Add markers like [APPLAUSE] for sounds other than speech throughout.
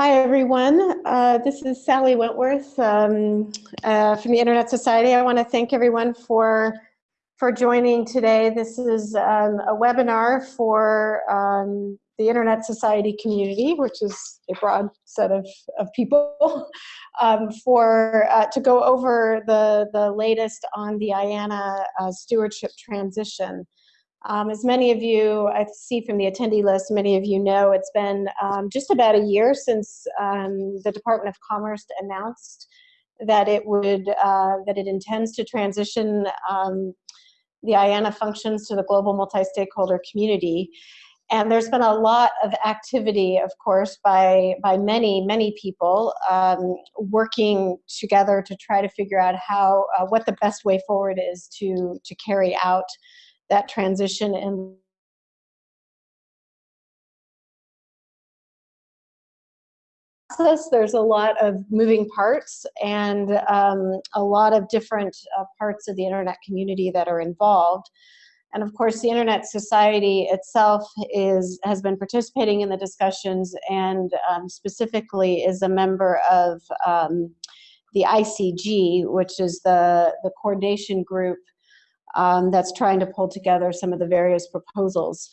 Hi, everyone. Uh, this is Sally Wentworth um, uh, from the Internet Society. I want to thank everyone for, for joining today. This is um, a webinar for um, the Internet Society community, which is a broad set of, of people, [LAUGHS] um, for, uh, to go over the, the latest on the IANA uh, stewardship transition. Um, as many of you, I see from the attendee list, many of you know, it's been um, just about a year since um, the Department of Commerce announced that it would, uh, that it intends to transition um, the IANA functions to the global multi-stakeholder community. And there's been a lot of activity, of course, by, by many, many people um, working together to try to figure out how, uh, what the best way forward is to, to carry out that transition and process. There's a lot of moving parts and um, a lot of different uh, parts of the internet community that are involved. And of course, the Internet Society itself is has been participating in the discussions and um, specifically is a member of um, the ICG, which is the, the coordination group um, that's trying to pull together some of the various proposals.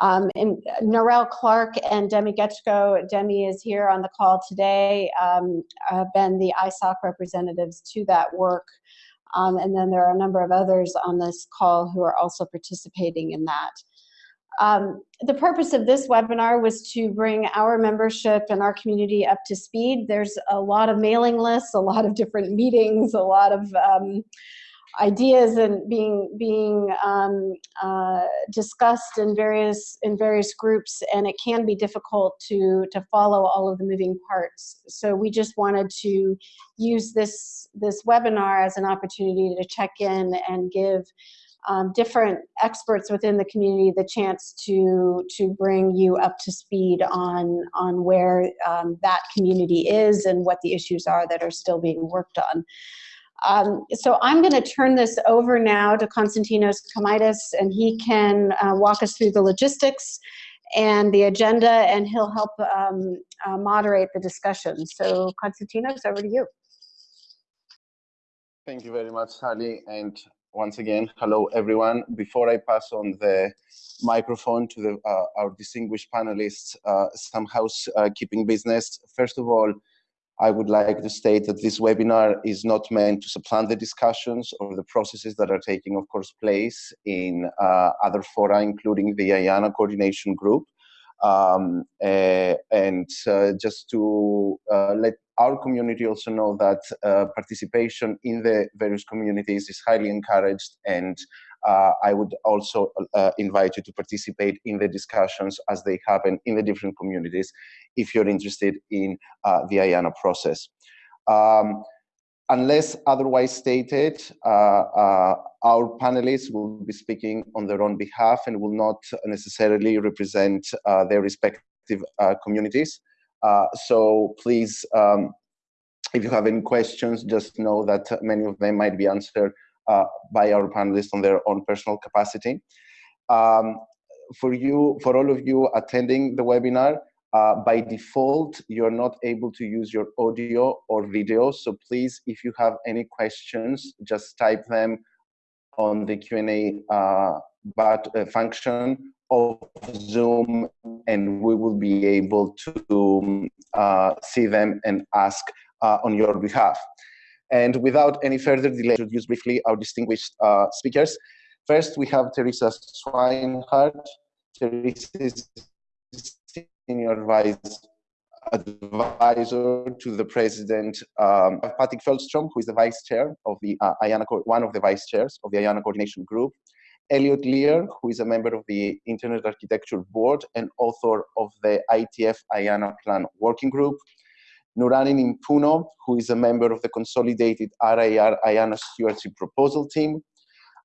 Um, and Clark and Demi Getschko, Demi is here on the call today, um, have been the ISOC representatives to that work. Um, and then there are a number of others on this call who are also participating in that. Um, the purpose of this webinar was to bring our membership and our community up to speed. There's a lot of mailing lists, a lot of different meetings, a lot of um, ideas and being being um, uh, discussed in various in various groups and it can be difficult to to follow all of the moving parts so we just wanted to use this this webinar as an opportunity to check in and give um, different experts within the community the chance to to bring you up to speed on on where um, that community is and what the issues are that are still being worked on. Um, so I'm going to turn this over now to Konstantinos Komaitis, and he can uh, walk us through the logistics and the agenda, and he'll help um, uh, moderate the discussion. So Konstantinos, over to you. Thank you very much, Sally, and once again, hello everyone. Before I pass on the microphone to the, uh, our distinguished panelists, uh, some housekeeping business. First of all, I would like to state that this webinar is not meant to supplant the discussions or the processes that are taking, of course, place in uh, other fora, including the IANA coordination group. Um, uh, and uh, just to uh, let our community also know that uh, participation in the various communities is highly encouraged and I would also uh, invite you to participate in the discussions as they happen in the different communities if you're interested in uh, the IANA process. Um, unless otherwise stated, uh, uh, our panelists will be speaking on their own behalf and will not necessarily represent uh, their respective communities. so please, um, if you have any questions, just know that many of them might be answered uh, by our panelists on their own personal capacity. Um, for you, for all of you attending the webinar, uh, by default, you're not able to use your audio or video. So please, if you have any questions, just type them on the Q&A uh, but, uh, function of Zoom, and we will be able to uh, see them and ask uh, on your behalf. And without any further delay, introduce briefly our distinguished uh, speakers. First, we have Theresa Swinehart. Theresa is senior vice advisor to the president, um, Patrik Fältström, who is the vice chair of the uh, IANA, one of the vice chairs of the IANA coordination group. Eliot Lear, who is a member of the Internet Architecture Board and author of the IETF IANA Plan Working Group. Nurani Nimpuno, who is a member of the consolidated RIR IANA stewardship proposal team.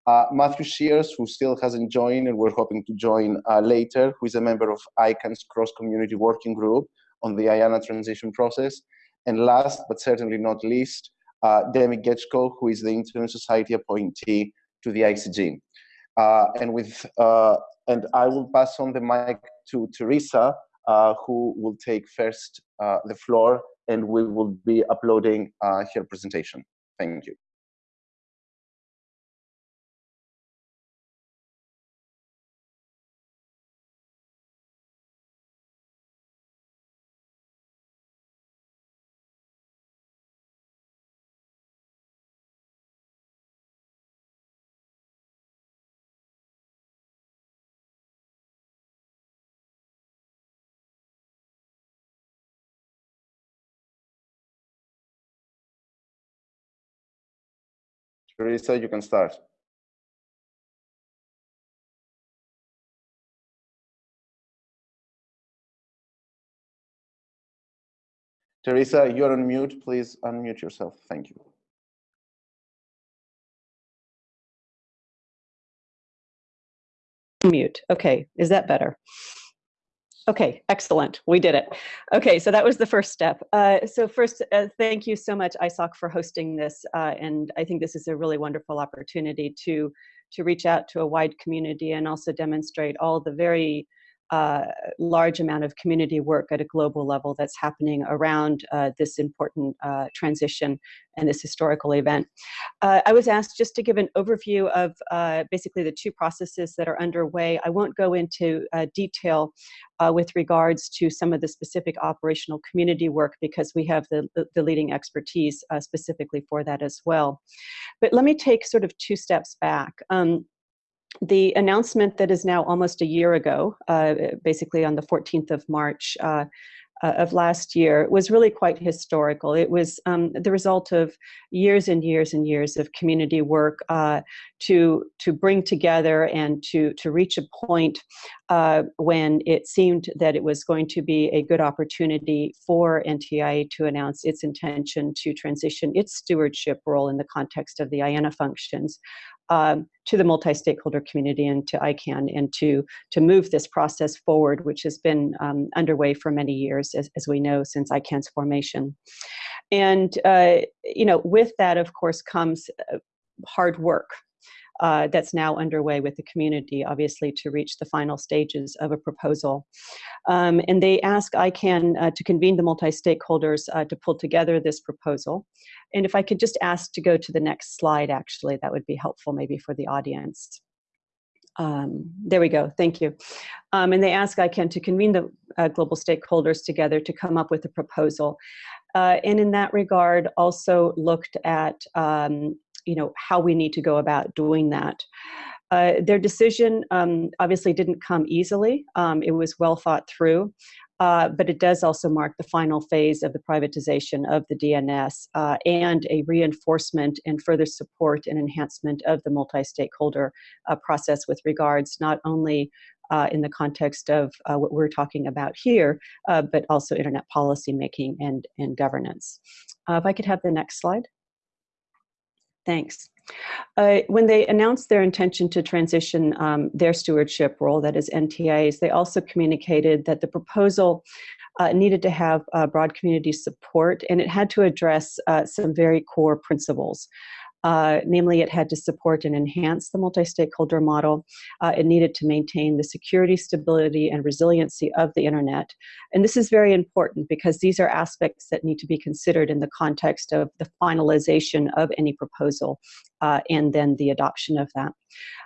Uh, Matthew Shears, who still hasn't joined and we're hoping to join uh, later, who is a member of ICANN's cross-community working group on the IANA transition process. And last, but certainly not least, uh, Demi Getschko, who is the Internet Society appointee to the ICG. Uh, and with uh, and I will pass on the mic to Theresa, uh, who will take first the floor and we will be uploading uh, her presentation. Thank you. Theresa, you can start. Theresa, you're on mute. Please unmute yourself. Thank you. Mute. Okay, is that better? Okay, excellent. We did it. Okay, so that was the first step. Uh, so first, uh, thank you so much, ISOC, for hosting this. Uh, and I think this is a really wonderful opportunity to, to reach out to a wide community and also demonstrate all the very large amount of community work at a global level that's happening around uh, this important uh, transition and this historical event. Uh, I was asked just to give an overview of uh, basically the two processes that are underway. I won't go into uh, detail with regards to some of the specific operational community work because we have the, the, the leading expertise specifically for that as well. But let me take sort of two steps back. Um, the announcement that is now almost a year ago, uh, basically on the 14th of March uh, uh, of last year, was really quite historical. It was um, the result of years and years and years of community work uh, to to bring together and to to reach a point uh, when it seemed that it was going to be a good opportunity for NTIA to announce its intention to transition its stewardship role in the context of the IANA functions um, to the multi-stakeholder community and to ICANN and to, to move this process forward, which has been um, underway for many years, as, as we know, since ICANN's formation. And, uh, you know, with that, of course, comes uh, hard work uh, that's now underway with the community, obviously, to reach the final stages of a proposal. Um, and they ask ICANN uh, to convene the multi-stakeholders uh, to pull together this proposal. And if I could just ask to go to the next slide, actually, that would be helpful maybe for the audience. Um, there we go, thank you. Um, and they ask ICANN to convene the uh, global stakeholders together to come up with a proposal. Uh, and in that regard, also looked at um, you know, how we need to go about doing that. Uh, their decision um, obviously didn't come easily. Um, it was well thought through, uh, but it does also mark the final phase of the privatization of the DNS uh, and a reinforcement and further support and enhancement of the multi-stakeholder uh, process with regards not only uh, in the context of uh, what we're talking about here, but also internet policy making and, and governance. if I could have the next slide. Thanks. Uh, when they announced their intention to transition um, their stewardship role, that is NTIA's, they also communicated that the proposal uh, needed to have uh, broad community support and it had to address uh, some very core principles. Uh, namely, it had to support and enhance the multi-stakeholder model. Uh, it needed to maintain the security, stability, and resiliency of the internet. And this is very important because these are aspects that need to be considered in the context of the finalization of any proposal uh, and then the adoption of that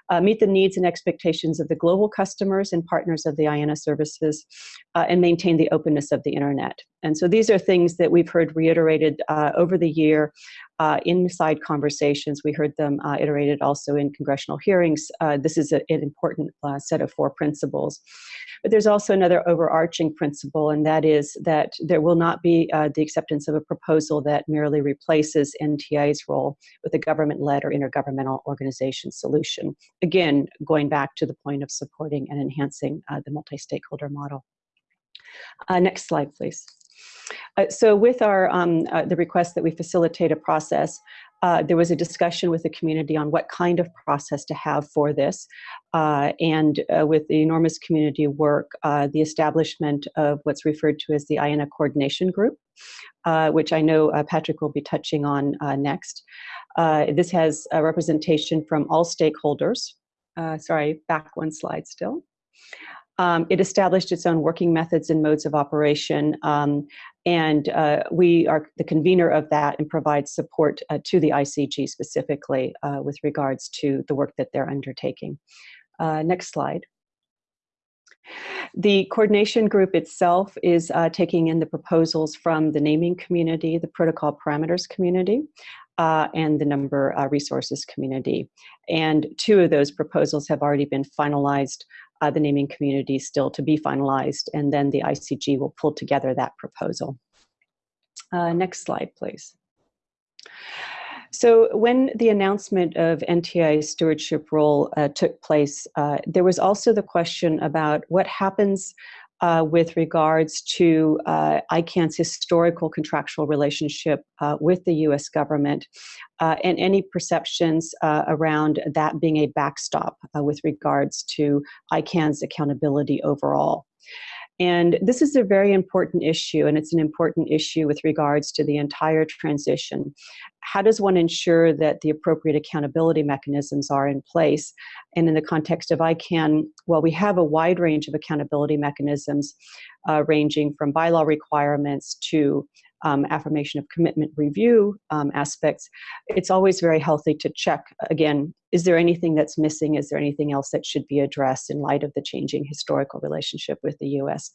uh, meet the needs and expectations of the global customers and partners of the IANA services, uh, and maintain the openness of the internet. And so these are things that we've heard reiterated uh, over the year uh, inside conversations. We heard them uh, iterated also in congressional hearings. Uh, this is a, an important set of four principles. But there's also another overarching principle, and that is that there will not be the acceptance of a proposal that merely replaces NTIA's role with a government-led or intergovernmental organization solution again, going back to the point of supporting and enhancing uh, the multi-stakeholder model. Uh, next slide, please. Uh, so with our um, uh, the request that we facilitate a process, uh, there was a discussion with the community on what kind of process to have for this. Uh, and uh, with the enormous community work, uh, the establishment of what's referred to as the IANA Coordination Group, which I know Patrik will be touching on next. this has a representation from all stakeholders. sorry, back one slide still. Um, it established its own working methods and modes of operation, um, and uh, we are the convener of that and provide support uh, to the ICG specifically uh, with regards to the work that they're undertaking. Uh, next slide. The coordination group itself is uh, taking in the proposals from the naming community, the protocol parameters community, uh, and the number uh, resources community. And two of those proposals have already been finalized. Uh, the naming community still to be finalized, and then the ICG will pull together that proposal. Uh, next slide, please. So when the announcement of NTI's stewardship role uh, took place, uh, there was also the question about what happens uh, with regards to uh, ICANN's historical contractual relationship uh, with the US government uh, and any perceptions uh, around that being a backstop uh, with regards to ICANN's accountability overall. And this is a very important issue, and it's an important issue with regards to the entire transition. How does one ensure that the appropriate accountability mechanisms are in place? And in the context of ICANN, well, we have a wide range of accountability mechanisms, uh, ranging from bylaw requirements to um, affirmation of commitment review um, aspects, it's always very healthy to check again is there anything that's missing? Is there anything else that should be addressed in light of the changing historical relationship with the US?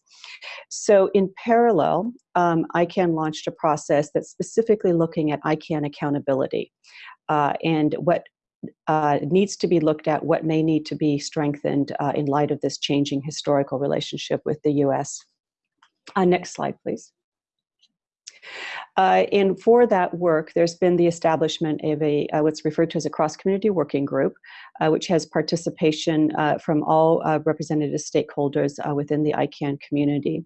So, in parallel, um, ICANN launched a process that's specifically looking at ICANN accountability uh, and what uh, needs to be looked at, what may need to be strengthened uh, in light of this changing historical relationship with the US. Uh, next slide, please. Uh, and for that work, there's been the establishment of a uh, what's referred to as a cross-community working group, uh, which has participation uh, from all uh, representative stakeholders uh, within the ICANN community.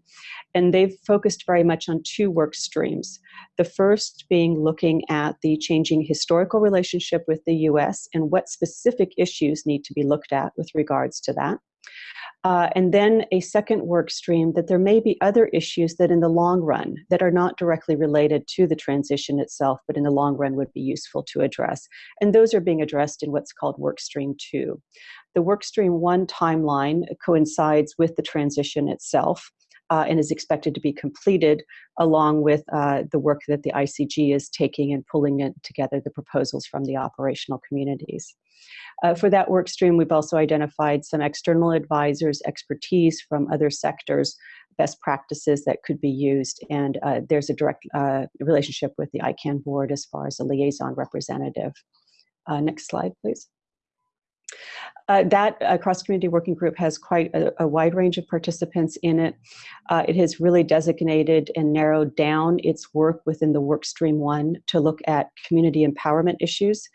And they've focused very much on two work streams. The first being looking at the changing historical relationship with the US and what specific issues need to be looked at with regards to that. Uh, and then a second work stream that there may be other issues that in the long run that are not directly related to the transition itself, but in the long run would be useful to address. And those are being addressed in what's called work stream two. The work stream one timeline coincides with the transition itself. Uh, and is expected to be completed along with uh, the work that the ICG is taking and pulling it together the proposals from the operational communities. Uh, for that work stream, we've also identified some external advisors, expertise from other sectors, best practices that could be used, and uh, there's a direct uh, relationship with the ICANN board as far as a liaison representative. Uh, next slide, please. Uh, that uh, cross-community working group has quite a, a, wide range of participants in it. Uh, it has really designated and narrowed down its work within the work stream one to look at community empowerment issues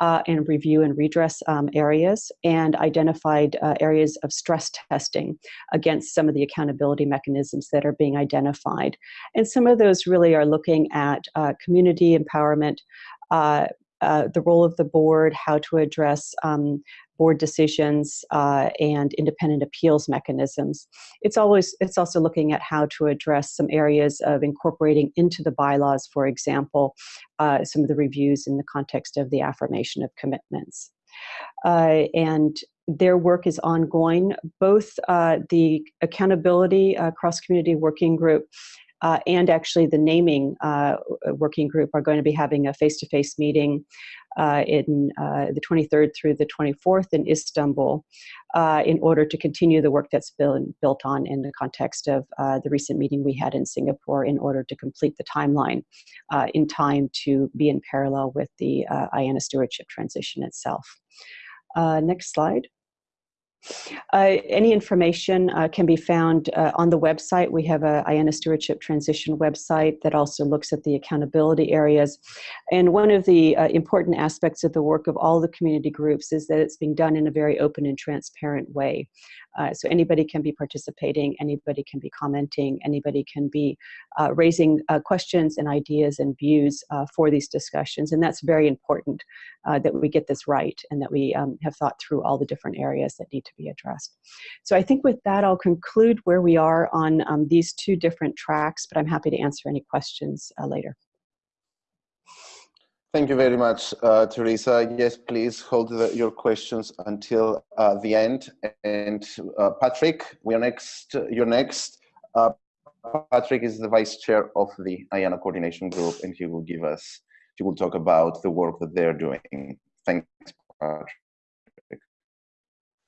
uh, and review and redress um, areas and identified uh, areas of stress testing against some of the accountability mechanisms that are being identified. And some of those really are looking at uh, community empowerment, uh, the role of the board, how to address um, board decisions uh, and independent appeals mechanisms. It's always it's also looking at how to address some areas of incorporating into the bylaws, for example, uh, some of the reviews in the context of the affirmation of commitments. Uh, and their work is ongoing. Both uh, the accountability uh, cross community working group uh, and actually the naming uh, working group are going to be having a face-to-face meeting uh, in uh, the 23rd through the 24th in Istanbul uh, in order to continue the work that's been built on in the context of uh, the recent meeting we had in Singapore in order to complete the timeline in time to be in parallel with the IANA stewardship transition itself. next slide. Uh, any information uh, can be found uh, on the website. We have a IANA Stewardship Transition website that also looks at the accountability areas. And one of the uh, important aspects of the work of all the community groups is that it's being done in a very open and transparent way. Uh, so anybody can be participating, anybody can be commenting, anybody can be uh, raising questions and ideas and views for these discussions. And that's very important that we get this right and that we um, have thought through all the different areas that need to be addressed. So I think with that, I'll conclude where we are on um, these two different tracks, but I'm happy to answer any questions uh, later. Thank you very much, uh, Theresa. Yes, please hold the, your questions until uh, the end. And uh, Patrik, we are next. You're next. Uh, Patrik is the vice chair of the IANA coordination group, and he will give us. He will talk about the work that they're doing. Thanks, Patrik.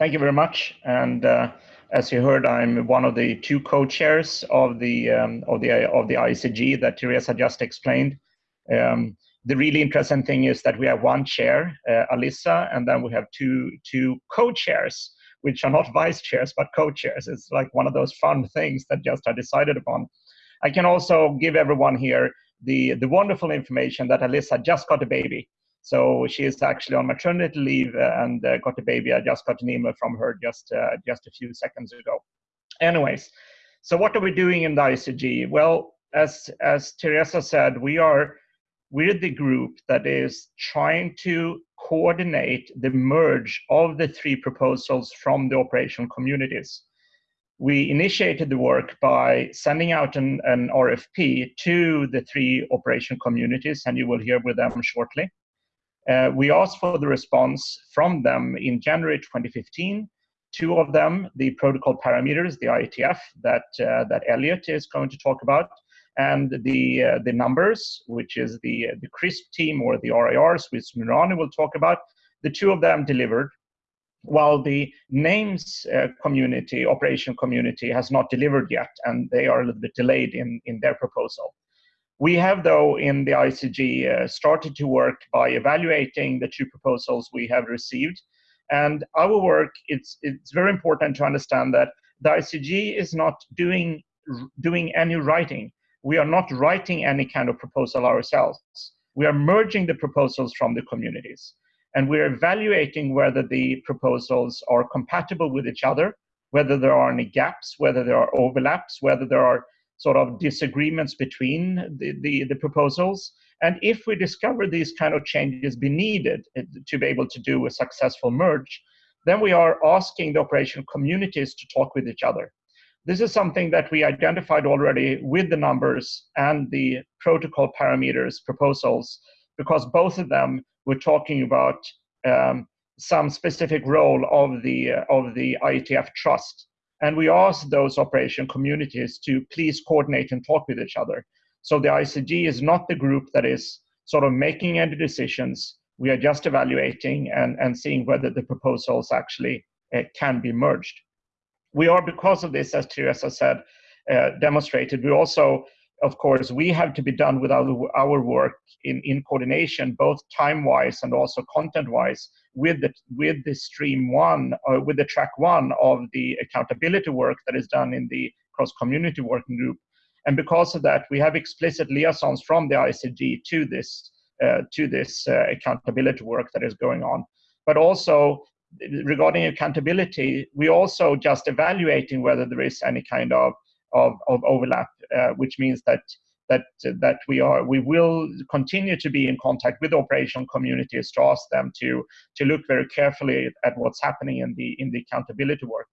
Thank you very much. And uh, as you heard, I'm one of the two co-chairs of the um, of the of the ICG that Theresa just explained. Um, the really interesting thing is that we have one chair, uh, Alissa, and then we have two two co-chairs, which are not vice chairs but co-chairs. It's like one of those fun things that just are decided upon. I can also give everyone here the the wonderful information that Alissa just got a baby. So she is actually on maternity leave uh, and uh, got a baby. I just got an email from her just uh, just a few seconds ago. Anyways, so what are we doing in the ICG? Well, as as Theresa said, we are we're the group that is trying to coordinate the merge of the three proposals from the operational communities. We initiated the work by sending out an, an RFP to the three operation communities, and you will hear with them shortly. Uh, we asked for the response from them in January 2015. Two of them, the protocol parameters, the IETF, that, uh, that Eliot is going to talk about, and the uh, the numbers, which is the the CRISP team or the RIRs, which Nurani will talk about. The two of them delivered, while the names uh, community, operation community, has not delivered yet, and they are a little bit delayed in in their proposal. We have, though, in the ICG uh, started to work by evaluating the two proposals we have received. And our work, it's, it's very important to understand that the ICG is not doing, doing any writing we are not writing any kind of proposal ourselves. We are merging the proposals from the communities. And we're evaluating whether the proposals are compatible with each other, whether there are any gaps, whether there are overlaps, whether there are sort of disagreements between the, the, the proposals. And if we discover these kind of changes be needed eh, to be able to do a successful merge, then we are asking the operational communities to talk with each other. This is something that we identified already with the numbers and the protocol parameters proposals, because both of them were talking about um, some specific role of the, of the IETF trust. And we ask those operation communities to please coordinate and talk with each other. So the ICG is not the group that is sort of making any decisions. We are just evaluating and, and seeing whether the proposals actually uh, can be merged we are, because of this, as Theresa said, uh, demonstrated, we also, of course, we have to be done with our, our work in, in coordination, both time-wise and also content-wise, with the, with the stream one, or with the track one of the accountability work that is done in the cross-community working group. And because of that, we have explicit liaisons from the ICG to this, uh, to this uh, accountability work that is going on. But also, regarding accountability, we also just evaluating whether there is any kind of of, of overlap, uh, which means that that that we are we will continue to be in contact with operational communities to ask them to to look very carefully at what's happening in the in the accountability work.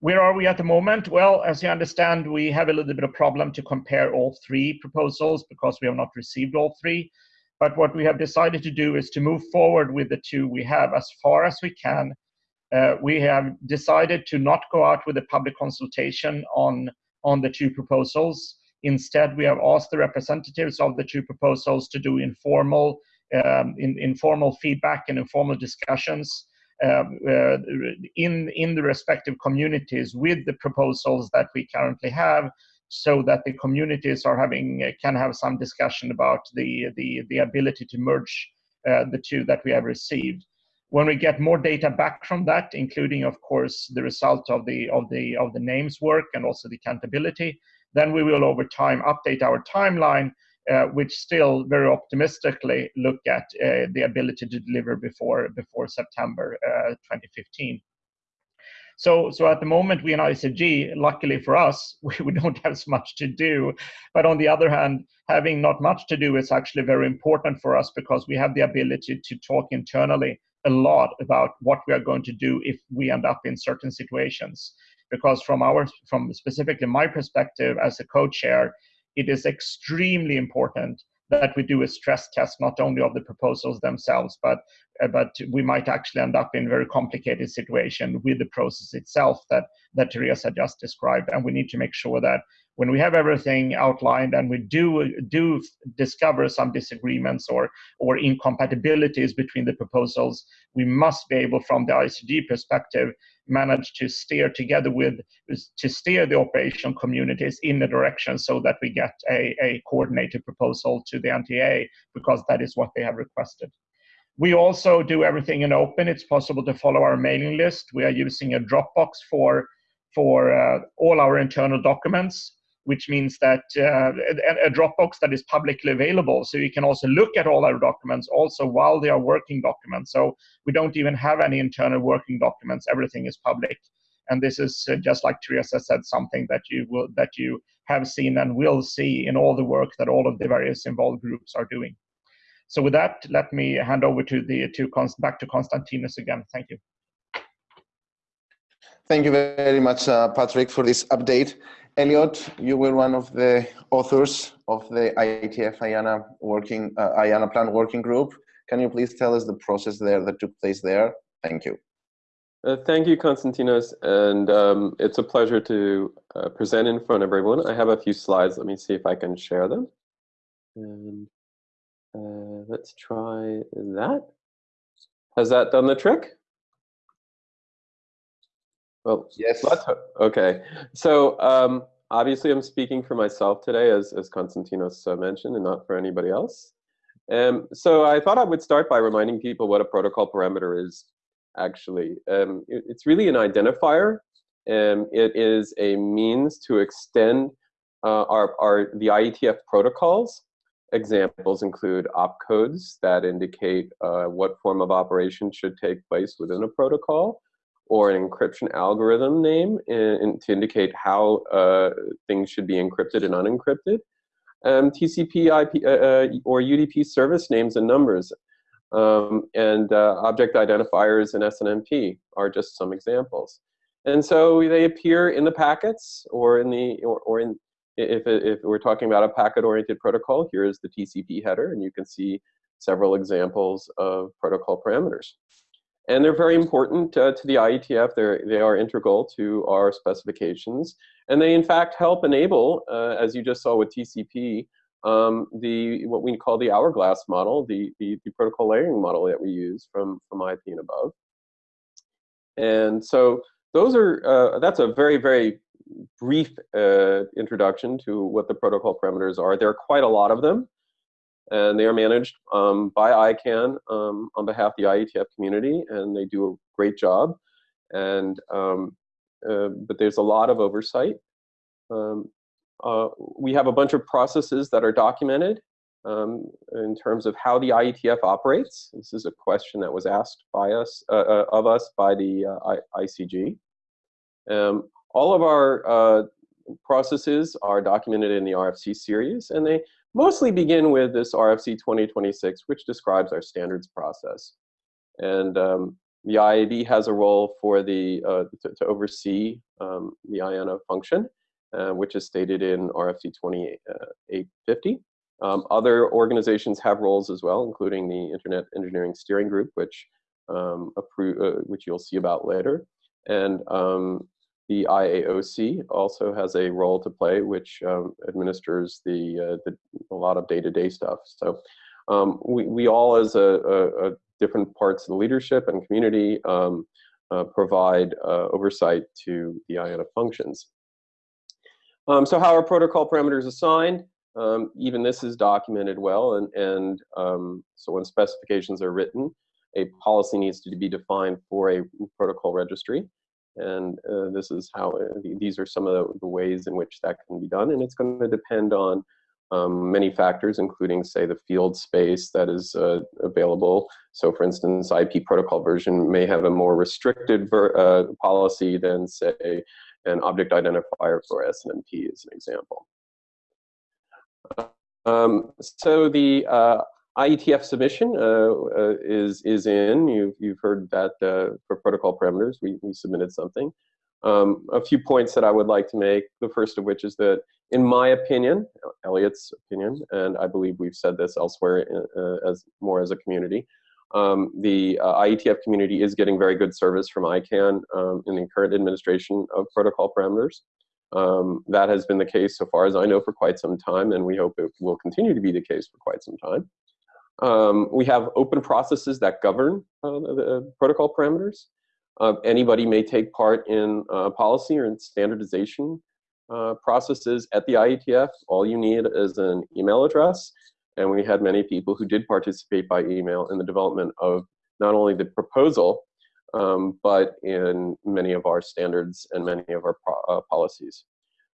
Where are we at the moment? Well, as you understand, we have a little bit of problem to compare all three proposals because we have not received all three. But what we have decided to do is to move forward with the two we have as far as we can. Uh, we have decided to not go out with a public consultation on, on the two proposals. Instead, we have asked the representatives of the two proposals to do informal, um, in, informal feedback and informal discussions um, uh, in, in the respective communities with the proposals that we currently have so that the communities are having uh, can have some discussion about the the, the ability to merge uh, the two that we have received. When we get more data back from that, including of course the result of the of the of the names work and also the countability, then we will over time update our timeline, uh, which still very optimistically look at uh, the ability to deliver before before September uh, 2015. So, so at the moment, we in ICG, luckily for us, [LAUGHS] we, we don't have so much to do. But on the other hand, having not much to do is actually very important for us because we have the ability to talk internally a lot about what we are going to do if we end up in certain situations. Because from our, from specifically my perspective as a co-chair, it is extremely important that we do a stress test not only of the proposals themselves, but uh, but we might actually end up in a very complicated situation with the process itself that that Theresa just described, and we need to make sure that when we have everything outlined and we do do discover some disagreements or or incompatibilities between the proposals, we must be able, from the ICG perspective, manage to steer together with to steer the operation communities in the direction so that we get a, a coordinated proposal to the NTA because that is what they have requested. We also do everything in open. It's possible to follow our mailing list. We are using a Dropbox for for uh, all our internal documents which means that uh, a, a, Dropbox that is publicly available. So you can also look at all our documents also while they are working documents. So we don't even have any internal working documents. Everything is public. And this is uh, just like Theresa said, something that you will that you have seen and will see in all the work that all of the various involved groups are doing. So with that, let me hand over to the to back to Konstantinos again. Thank you. Thank you very much, uh, Patrik, for this update. Eliot, you were one of the authors of the IETF IANA working uh, IANA plan working group. Can you please tell us the process there that took place there? Thank you. Uh, thank you, Konstantinos, and um, it's a pleasure to uh, present in front of everyone. I have a few slides. Let me see if I can share them. And uh, let's try that. Has that done the trick? Well, yes. okay. So um, obviously, I'm speaking for myself today, as as Konstantinos uh, mentioned, and not for anybody else. Um, so I thought I would start by reminding people what a protocol parameter is. Actually, um, it, it's really an identifier. and it is a means to extend uh, our, our the IETF protocols. Examples include opcodes that indicate uh, what form of operation should take place within a protocol or an encryption algorithm name in, in, to indicate how uh, things should be encrypted and unencrypted. Um, TCP IP, uh, uh or UDP service names and numbers. Um, and uh, object identifiers and SNMP are just some examples. And so they appear in the packets or in the, or, or in, if, if we're talking about a packet-oriented protocol, here is the TCP header, and you can see several examples of protocol parameters. And they're very important uh, to the IETF. They're, they are integral to our specifications. And they, in fact, help enable, uh, as you just saw with TCP, um, the what we call the hourglass model, the, the, the, protocol layering model that we use from, from IP and above. And so those are, uh, that's a very, very brief uh, introduction to what the protocol parameters are. There are quite a lot of them and they are managed um, by ICANN um, on behalf of the IETF community, and they do a great job. And um, uh, but there's a lot of oversight. Um, uh, we have a bunch of processes that are documented um, in terms of how the IETF operates. This is a question that was asked by us uh, uh of us by the uh, ICG. Um, all of our uh, processes are documented in the RFC series, and they mostly begin with this RFC 2026, which describes our standards process. And um, the IAB has a role for the uh, to, to, oversee um, the IANA function, uh, which is stated in RFC 2850. Um, other organizations have roles as well, including the Internet Engineering Steering Group, which um, uh, which you'll see about later. And um, the IAOC also has a role to play, which um, administers the, uh, the, a lot of day-to-day -day stuff. So um, we, we all, as a, a, a, different parts of the leadership and community, um, uh, provide uh, oversight to the IANA functions. Um, so how are protocol parameters assigned? Um, even this is documented well, and, and um, so when specifications are written, a policy needs to be defined for a protocol registry. And uh, this is how, uh, these are some of the, the, ways in which that can be done. And it's going to depend on um, many factors, including, say, the field space that is uh, available. So, for instance, IP protocol version may have a more restricted uh, policy than, say, an object identifier for SNMP as an example. Um, so the uh, IETF submission uh, uh, is is in. You've you've heard that uh, for protocol parameters, we we submitted something. Um, a few points that I would like to make. The first of which is that in my opinion, Eliot's opinion, and I believe we've said this elsewhere uh, as more as a community, um, the uh, IETF community is getting very good service from ICANN um, in the current administration of protocol parameters. Um, that has been the case so far as I know for quite some time, and we hope it will continue to be the case for quite some time. Um, we have open processes that govern uh, the protocol parameters. Uh, anybody may take part in uh, policy or in standardization uh, processes at the IETF. All you need is an email address. And we had many people who did participate by email in the development of not only the proposal, um, but in many of our standards and many of our uh, policies.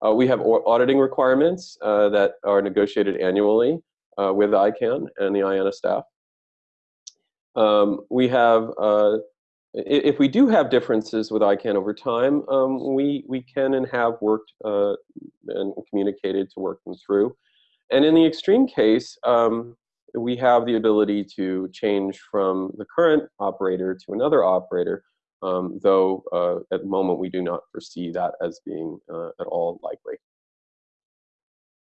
Uh, we have auditing requirements that are negotiated annually uh, with ICANN and the IANA staff. Um, we have, uh, if we do have differences with ICANN over time, um, we, we can and have worked uh, and communicated to work them through. And in the extreme case, um, we have the ability to change from the current operator to another operator, um, though uh, at the moment we do not foresee that as being uh, at all likely.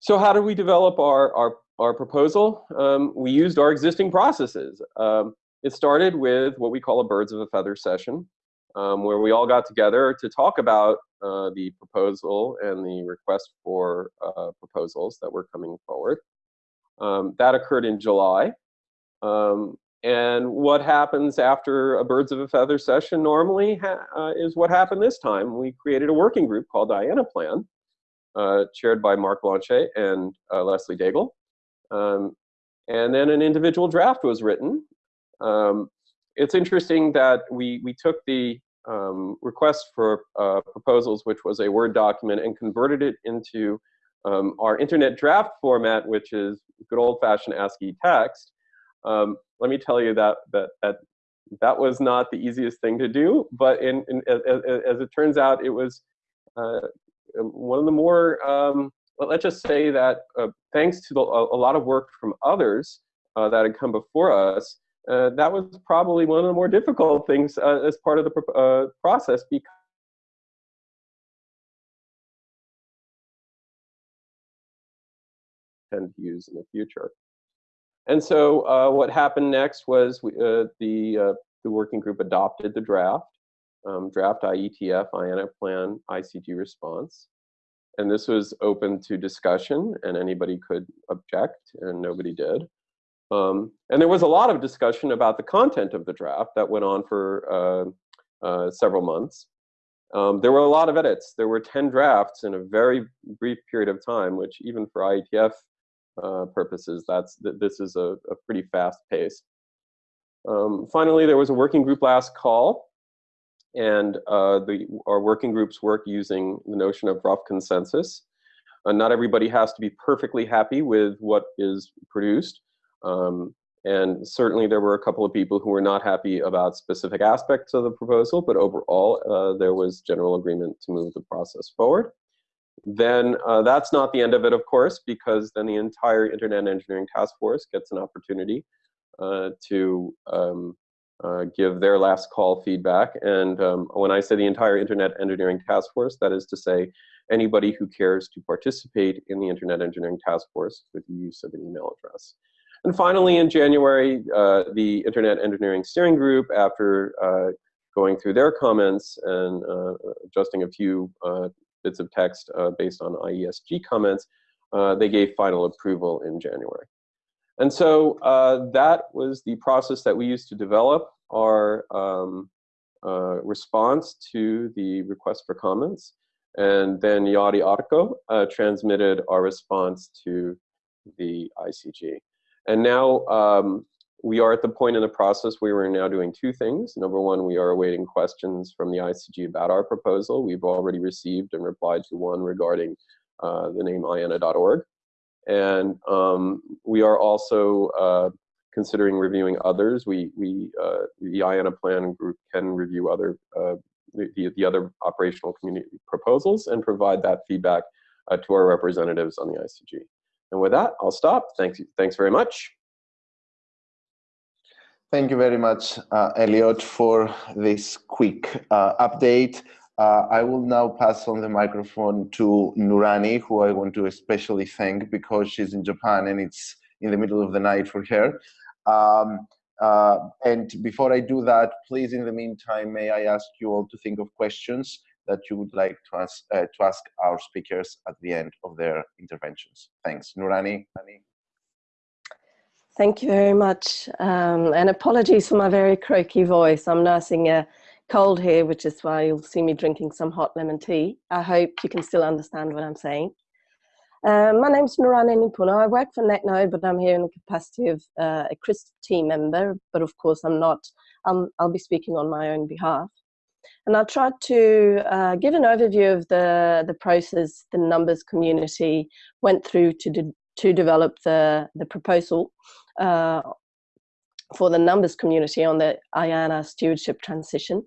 So how do we develop our, our, our proposal? Um, we used our existing processes. Um, it started with what we call a birds of a feather session, um, where we all got together to talk about uh, the proposal and the request for uh, proposals that were coming forward. Um, that occurred in July. Um, and what happens after a birds of a feather session normally uh, is what happened this time. We created a working group called IANA Plan, uh, chaired by Marc Blanchet and uh, Leslie Daigle. Um, and then an individual draft was written. Um, it's interesting that we, we took the um, request for uh, proposals, which was a Word document, and converted it into um, our internet draft format, which is good old-fashioned ASCII text. Um, let me tell you that, that that that was not the easiest thing to do, but in, in as, as, it turns out, it was uh, one of the more. Um, well, let's just say that uh, thanks to the, a, lot of work from others uh, that had come before us, uh, that was probably one of the more difficult things uh, as part of the uh, process because tend to use in the future. And so uh, what happened next was we, the, the working group adopted the draft, um, draft IETF, IANA plan, ICG response. And this was open to discussion and anybody could object and nobody did. Um, and there was a lot of discussion about the content of the draft that went on for uh, uh, several months. Um, there were a lot of edits. There were 10 drafts in a very brief period of time, which even for IETF uh, purposes, that's th this is a, a, pretty fast pace. Um, finally, there was a working group last call, and uh, the, our working groups work using the notion of rough consensus. Uh, not everybody has to be perfectly happy with what is produced, um, and certainly there were a couple of people who were not happy about specific aspects of the proposal, but overall uh, there was general agreement to move the process forward. Then uh, that's not the end of it, of course, because then the entire Internet Engineering Task Force gets an opportunity uh, to um, uh, give their last call feedback. And um, when I say the entire Internet Engineering Task Force, that is to say anybody who cares to participate in the Internet Engineering Task Force with the use of an email address. And finally, in January, uh, the Internet Engineering Steering Group, after uh, going through their comments and uh, adjusting a few uh, bits of text uh, based on IESG comments, they gave final approval in January. And so that was the process that we used to develop our um, response to the request for comments. And then Jari Arkko transmitted our response to the ICG. And now um, we are at the point in the process where we're now doing two things. Number one, we are awaiting questions from the ICG about our proposal. We've already received and replied to one regarding uh, the name IANA.org. And um, we are also uh, considering reviewing others. We, we uh, the IANA plan group can review other uh, the, the other operational community proposals and provide that feedback uh, to our representatives on the ICG. And with that, I'll stop. Thanks, thanks very much. Thank you very much, uh, Eliot, for this quick uh, update. Uh, I will now pass on the microphone to Nurani, who I want to especially thank because she's in Japan and it's in the middle of the night for her. Um, uh, and before I do that, please, in the meantime, may I ask you all to think of questions that you would like to ask, uh, to ask our speakers at the end of their interventions. Thanks. Nurani? Thank you very much. Um, and apologies for my very croaky voice. I'm nursing a cold here, which is why you'll see me drinking some hot lemon tea. I hope you can still understand what I'm saying. Uh, my name is Nurani Nimpuno. I work for Netnod, but I'm here in the capacity of uh, a CRISP team member. But of course, I'm not. I'm, I'll be speaking on my own behalf. And I'll try to uh, give an overview of the, the process the numbers community went through to, de to develop the, the proposal uh, for the numbers community on the IANA stewardship transition.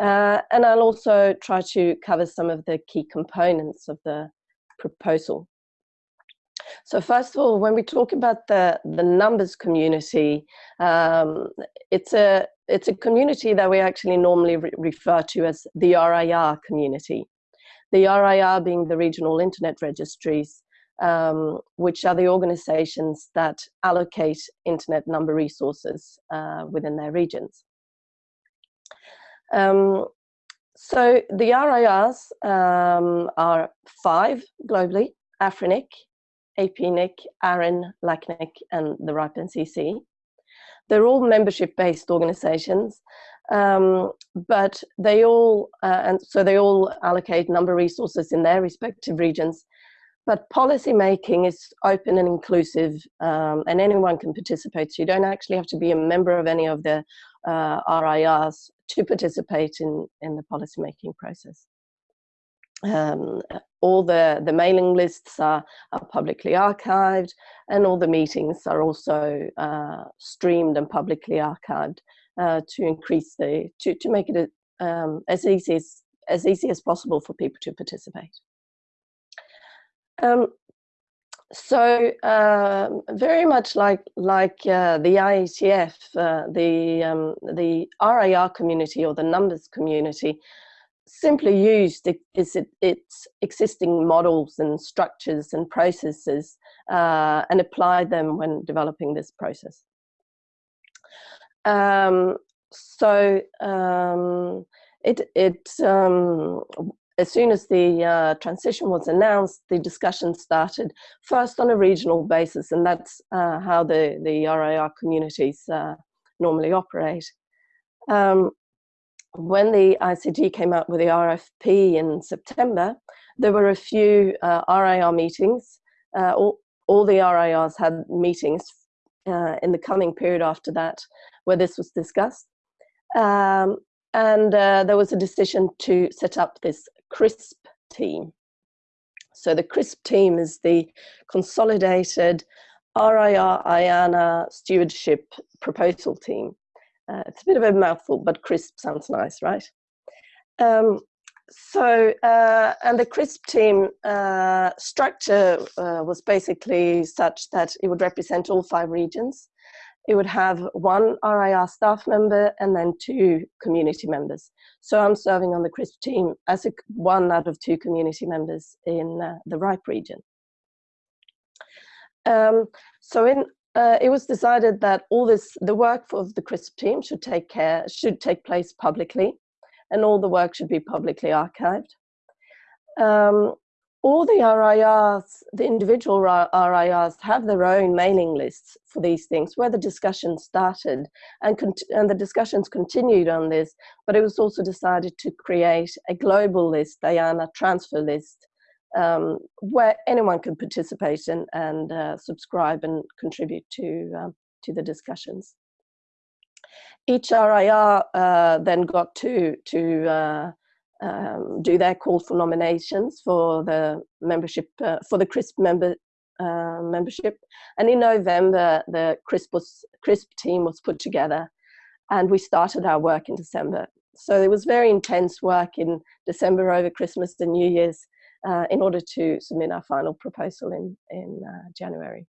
Uh, and I'll also try to cover some of the key components of the proposal. So first of all, when we talk about the, the numbers community, um, it's, a, it's a community that we actually normally re refer to as the RIR community. The RIR being the regional internet registries, um, which are the organizations that allocate internet number resources uh, within their regions. Um, so the RIRs um, are five globally, Afrinic, APNIC, ARIN, LACNIC, and the RIPE NCC. They're all membership-based organizations, um, but they all, uh, and so they all allocate number of resources in their respective regions, but policy making is open and inclusive um, and anyone can participate. So you don't actually have to be a member of any of the uh, RIRs to participate in, in the policy making process. Um, all the, the mailing lists are, are publicly archived and all the meetings are also uh, streamed and publicly archived uh, to increase the, to, to make it um, as easy as, as easy as possible for people to participate. Um, so uh, very much like like uh, the IETF, uh, the um, the RIR community or the numbers community simply used its, its existing models and structures and processes uh, and applied them when developing this process. Um, so um, it it um, as soon as the uh, transition was announced, the discussion started first on a regional basis, and that's uh, how the, the RIR communities uh, normally operate. Um, when the ICG came out with the RFP in September, there were a few RIR uh, meetings. Uh, all, all the RIRs had meetings uh, in the coming period after that where this was discussed. Um, and uh, there was a decision to set up this CRISP team. So the CRISP team is the consolidated RIR IANA stewardship proposal team. Uh, it's a bit of a mouthful, but CRISP sounds nice, right? Um, so, uh, and the CRISP team uh, structure uh, was basically such that it would represent all five regions it would have one RIR staff member and then two community members. So I'm serving on the CRISP team as a, one out of two community members in uh, the RIPE region. Um, so in, uh, it was decided that all this, the work of the CRISP team should take care, should take place publicly and all the work should be publicly archived. Um, all the RIRs, the individual RIRs have their own mailing lists for these things where the discussion started and, and the discussions continued on this, but it was also decided to create a global list, IANA transfer list, um, where anyone could participate and, and uh, subscribe and contribute to, um, to the discussions. Each RIR uh, then got to, to uh, um, do their call for nominations for the membership uh, for the CRISP member uh, membership. And in November, the CRISP, was, CRISP team was put together, and we started our work in December. So it was very intense work in December over Christmas and New Year's uh, in order to submit our final proposal in in uh, January.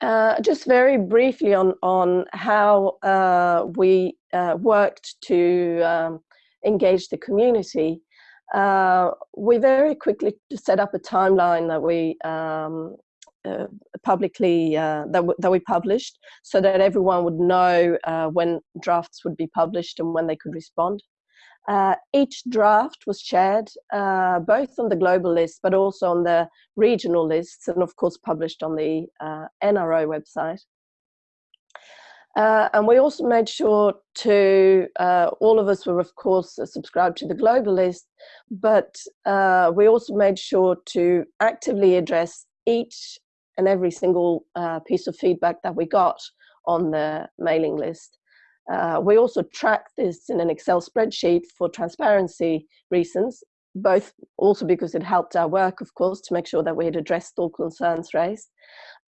Uh, just very briefly on on how uh, we worked to um, engage the community, uh, we very quickly set up a timeline that we um, uh, publicly uh, that, that we published so that everyone would know uh, when drafts would be published and when they could respond. Uh, each draft was shared uh, both on the global list but also on the regional lists and of course published on the NRO website. Uh, and we also made sure to, uh, all of us were of course subscribed to the global list, but uh, we also made sure to actively address each and every single uh, piece of feedback that we got on the mailing list. Uh, we also tracked this in an Excel spreadsheet for transparency reasons, both also because it helped our work, of course, to make sure that we had addressed all concerns raised,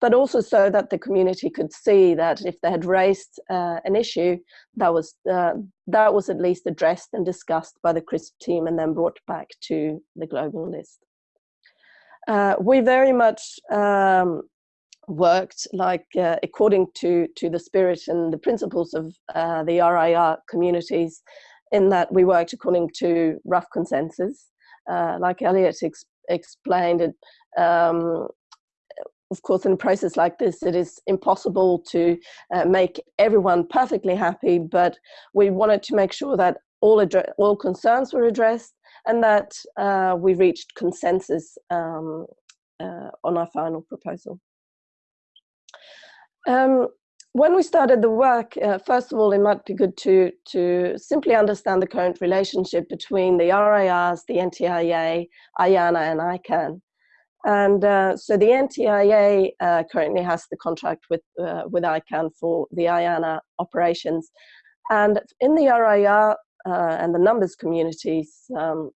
but also so that the community could see that if they had raised uh, an issue, that was uh, that was at least addressed and discussed by the CRISP team and then brought back to the global list. Uh, we very much um, worked like uh, according to to the spirit and the principles of uh, the RIR communities in that we worked according to rough consensus uh, like Eliot ex explained, it, um, of course, in a process like this, it is impossible to uh, make everyone perfectly happy, but we wanted to make sure that all, all concerns were addressed and that uh, we reached consensus um, uh, on our final proposal. Um, when we started the work, uh, first of all, it might be good to, to simply understand the current relationship between the RIRs, the NTIA, IANA, and ICANN. And uh, so the NTIA uh, currently has the contract with, uh, with ICANN for the IANA operations. And in the RIR uh, and the numbers communities um,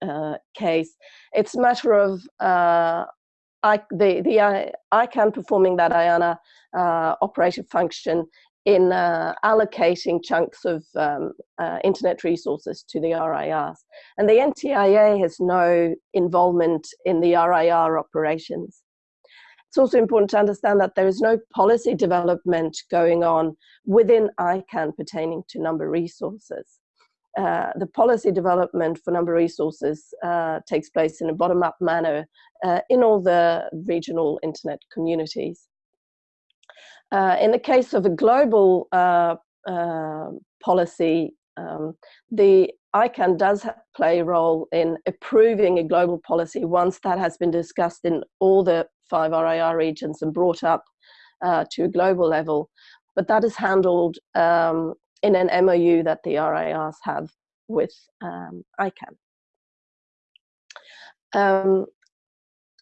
uh, case, it's a matter of I, the, the uh, ICANN performing that IANA uh, operative function in uh, allocating chunks of um, uh, internet resources to the RIRs. And the NTIA has no involvement in the RIR operations. It's also important to understand that there is no policy development going on within ICANN pertaining to number resources. Uh, the policy development for number resources uh, takes place in a bottom-up manner uh, in all the regional internet communities. Uh, in the case of a global uh, policy, um, the ICANN does play a role in approving a global policy once that has been discussed in all the five RIR regions and brought up to a global level. But that is handled um, in an MOU that the RIRs have with um, ICANN. Um,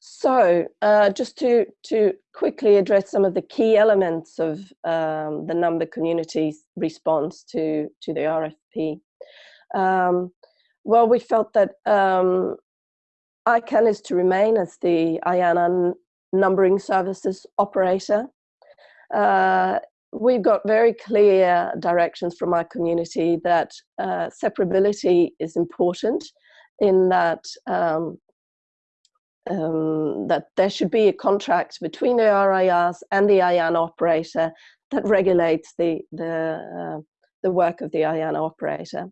so uh, just to, to quickly address some of the key elements of um, the number community's response to, to the RFP. Um, well, we felt that um, ICANN is to remain as the IANA numbering services operator. Uh, we've got very clear directions from our community that uh, separability is important in that um, um, that there should be a contract between the RIRs and the IANA operator that regulates the the uh, the work of the IANA operator.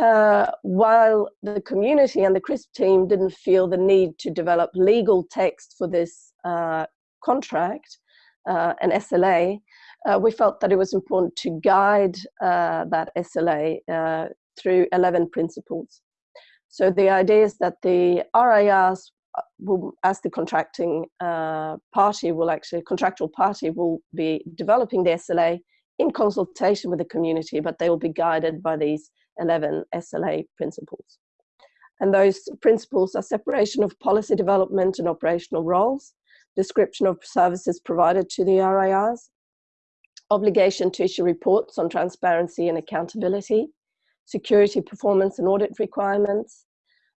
Uh, while the community and the CRISP team didn't feel the need to develop legal text for this uh, contract, uh, an SLA, uh, we felt that it was important to guide uh, that SLA uh, through 11 principles. So the idea is that the RIRs uh, will, as the contracting uh, party will actually, contractual party will be developing the SLA in consultation with the community, but they will be guided by these 11 SLA principles. And those principles are separation of policy development and operational roles, description of services provided to the RIRs, obligation to issue reports on transparency and accountability, security performance and audit requirements,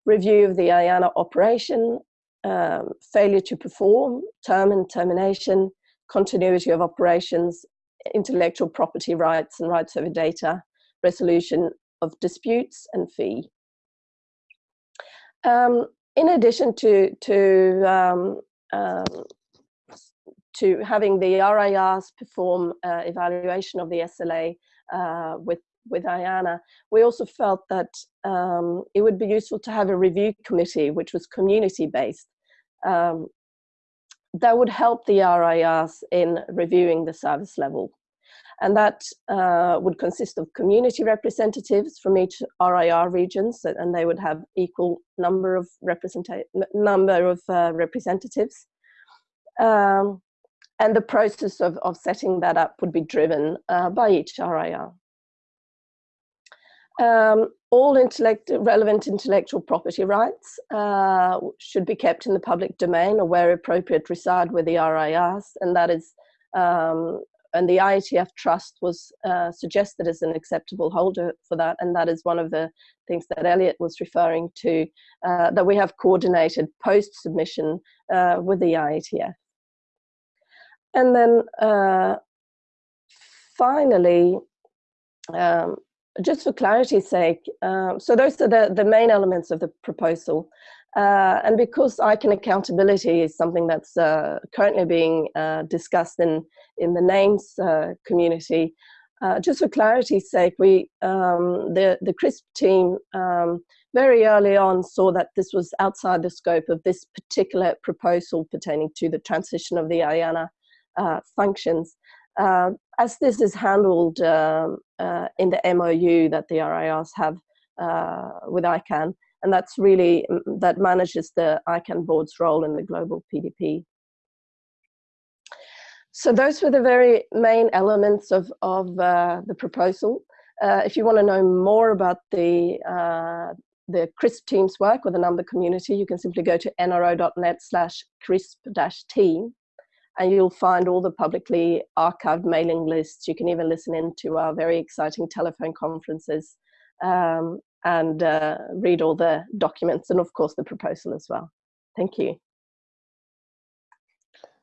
review of the IANA operation, um, failure to perform, term and termination, continuity of operations, intellectual property rights and rights over data, resolution of disputes and fee. Um, in addition to, to um, um to having the RIRs perform uh, evaluation of the SLA uh, with with IANA, we also felt that um, it would be useful to have a review committee which was community-based. Um, that would help the RIRs in reviewing the service level. And that uh, would consist of community representatives from each RIR regions, and they would have equal number of, number of uh, representatives. Um, and the process of, of setting that up would be driven uh, by each RIR. Um, all intellect relevant intellectual property rights uh, should be kept in the public domain or where appropriate reside with the RIRs and that is um, and the IETF trust was uh, suggested as an acceptable holder for that. And that is one of the things that Eliot was referring to uh, that we have coordinated post submission uh, with the IETF and then uh, finally um, just for clarity's sake, um, so those are the, the main elements of the proposal. Uh, and because ICANN accountability is something that's uh, currently being uh, discussed in, in the names uh, community, uh, just for clarity's sake, we, um, the, the CRISP team um, very early on saw that this was outside the scope of this particular proposal pertaining to the transition of the IANA uh, functions. Uh, as this is handled um, uh, in the MOU that the RIRs have uh, with ICANN, and that's really, mm, that manages the ICANN board's role in the global PDP. So those were the very main elements of, of uh, the proposal. If you want to know more about the, the CRISP team's work or the number community, you can simply go to nro.net slash CRISP-team and you'll find all the publicly archived mailing lists. You can even listen in to our very exciting telephone conferences um, and uh, read all the documents and of course the proposal as well. Thank you.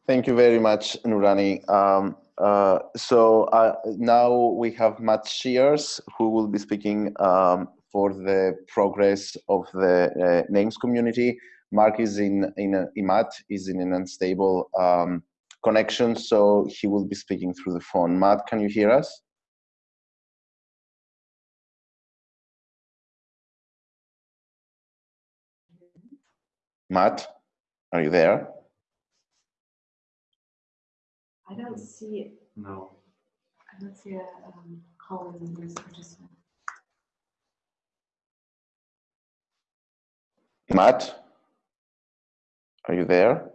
Thank you very much, Nurani. Um, uh, so uh, now we have Matt Shears, who will be speaking um, for the progress of the uh, names community. Mark is in, in a, Matt is in an unstable um, connection, so he will be speaking through the phone. Matt, can you hear us? Matt, are you there? I don't see it. No. I don't see a um, call in this participant. Matt, are you there?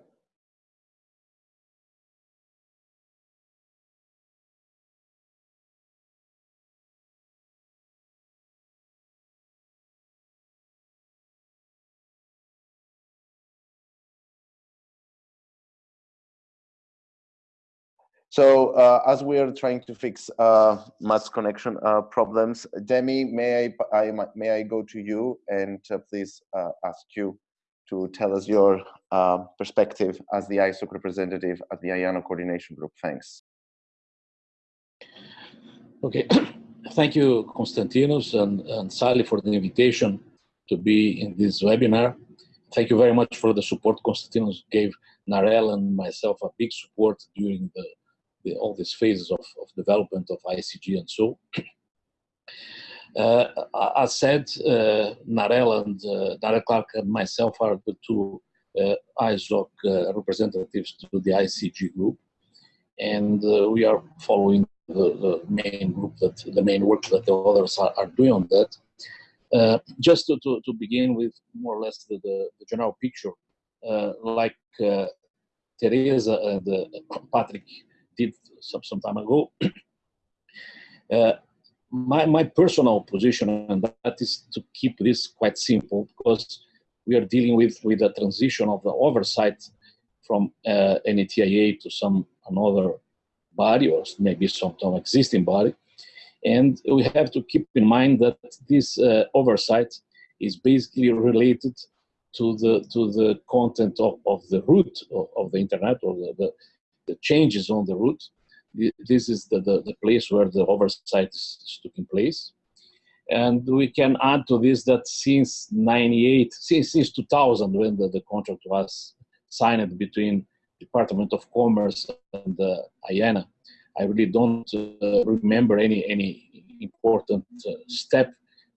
So uh, as we are trying to fix uh, Matt's connection uh, problems, Demi, may I, I, may I go to you and uh, please uh, ask you to tell us your uh, perspective as the ISOC representative at the IANA Coordination Group. Thanks. Okay, [CLEARS THROAT] thank you, Konstantinos and, and Sally for the invitation to be in this webinar. Thank you very much for the support Konstantinos gave Narelle and myself a big support during the the, all these phases of, of development of ICG and so. [CLEARS THROAT] Uh, as said, uh, Narelle and uh, Narelle Clark and myself are the two uh, ISOC uh, representatives to the ICG group, and uh, we are following the, the, main group that the main work that the others are, are doing on that. Uh, just to, to, to, begin with more or less the, the, the general picture, like Theresa and Patrik did some, some time ago. [CLEARS THROAT] uh, my, my personal position on that is to keep this quite simple because we are dealing with, with a transition of the oversight from uh, NTIA to some another body or maybe some, some existing body. And we have to keep in mind that this uh, oversight is basically related to the to the content of, of the root of, of the internet or the, the, the changes on the root. This is the, the, the place where the oversight is taking place. And we can add to this that since 98, since, since 2000, when the, the contract was signed between Department of Commerce and uh, IANA, I really don't uh, remember any, any important uh, step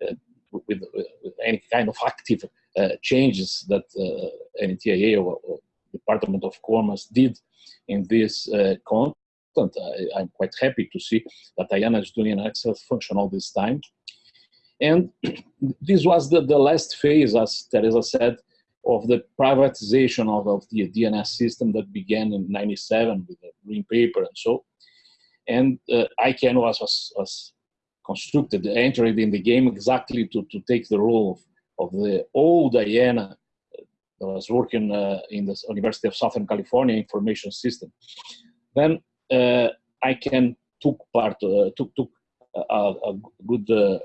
uh, with, with, any kind of active uh, changes that uh, NTIA or, or, Department of Commerce did in this content. I, am quite happy to see that IANA is doing an excellent function all this time. And [CLEARS THROAT] this was the, the last phase, as Theresa said, of the privatization of, of the DNS system that began in 97 with the green paper and so. And uh, ICANN was, was, was constructed, entered in the game exactly to, to take the role of, of the old IANA that was working uh, in the University of Southern California information system. Then uh, can took part, uh, took, took a, a good uh,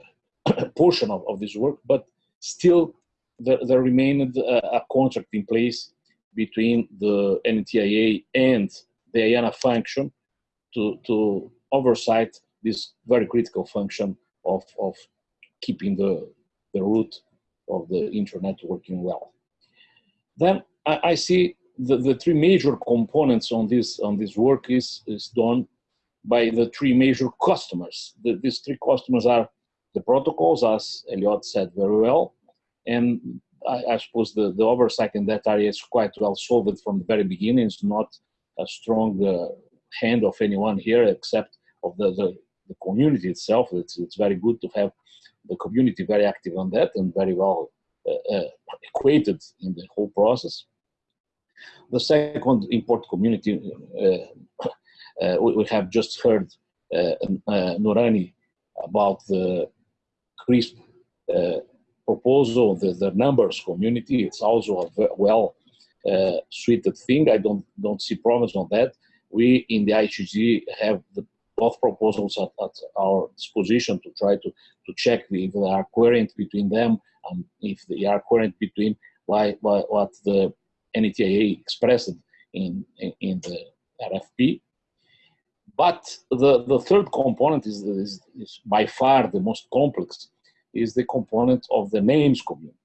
[COUGHS] portion of, of this work, but still there, there remained a, a, contract in place between the NTIA and the IANA function to, to oversight this very critical function of, of keeping the, the root of the internet working well. Then I, I see the, the three major components on this, on this work is, is done by the three major customers. The, these three customers are the protocols, as Eliot said very well, and I, I, suppose the, the oversight in that area is quite well solved from the very beginning. It's not a strong uh, hand of anyone here except of the, the, the, community itself. It's, it's very good to have the community very active on that and very well equated in the whole process. The second important community, uh, uh, we, we, have just heard uh, Nurani about the CRISP proposal, the, the numbers community, it's also a well uh, suited thing. I don't don't see problems on that. We in the ICG have the, both proposals at, at, our disposition to try to, to check if they are coherent between them and if they are coherent between why, why, what the NTIA expressed in, in, in the RFP. But the, the third component is, is, is by far the most complex is the component of the names community.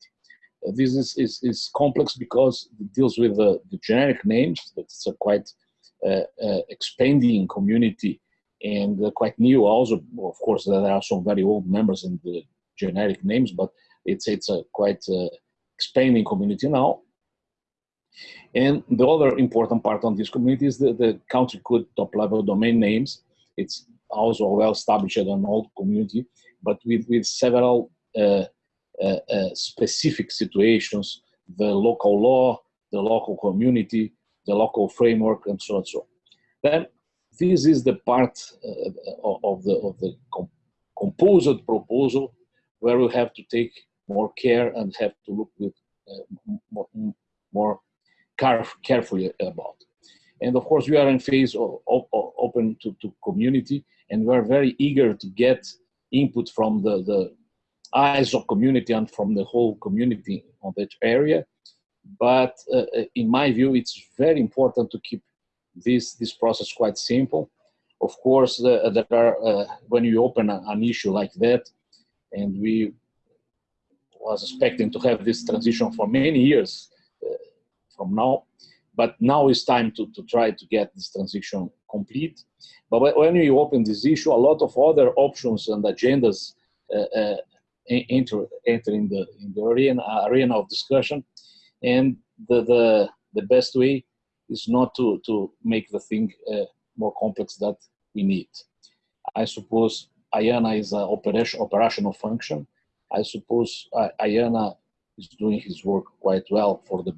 Uh, this is, is, is, complex because it deals with the, the generic names. That's a quite uh, uh, expanding community and uh, quite new also. Of course, there are some very old members in the generic names, but it's, it's a quite uh, expanding community now. And the other important part on this community is the, the country code top level domain names. It's also well established an old community but with, with several uh, uh, uh, specific situations, the local law, the local community, the local framework, and so on so on. Then this is the part of the, of the com composite proposal where we have to take more care and have to look with more, more caref carefully about. And of course, we are in phase of, of, open to, to community, and we are very eager to get input from the, the of community and from the whole community on that area. But uh, uh, in my view, it's very important to keep this, this process quite simple. Of course, uh, there are, uh, when you open a, an issue like that, and we was expecting to have this transition for many years uh, from now, but now it's time to, to try to get this transition complete. But when you open this issue, a lot of other options and agendas enter, enter in the, in the arena, arena of discussion. And the, the, the best way is not to, to make the thing uh, more complex that we need. I suppose IANA is an operation, operational function. I suppose uh, IANA is doing his work quite well for the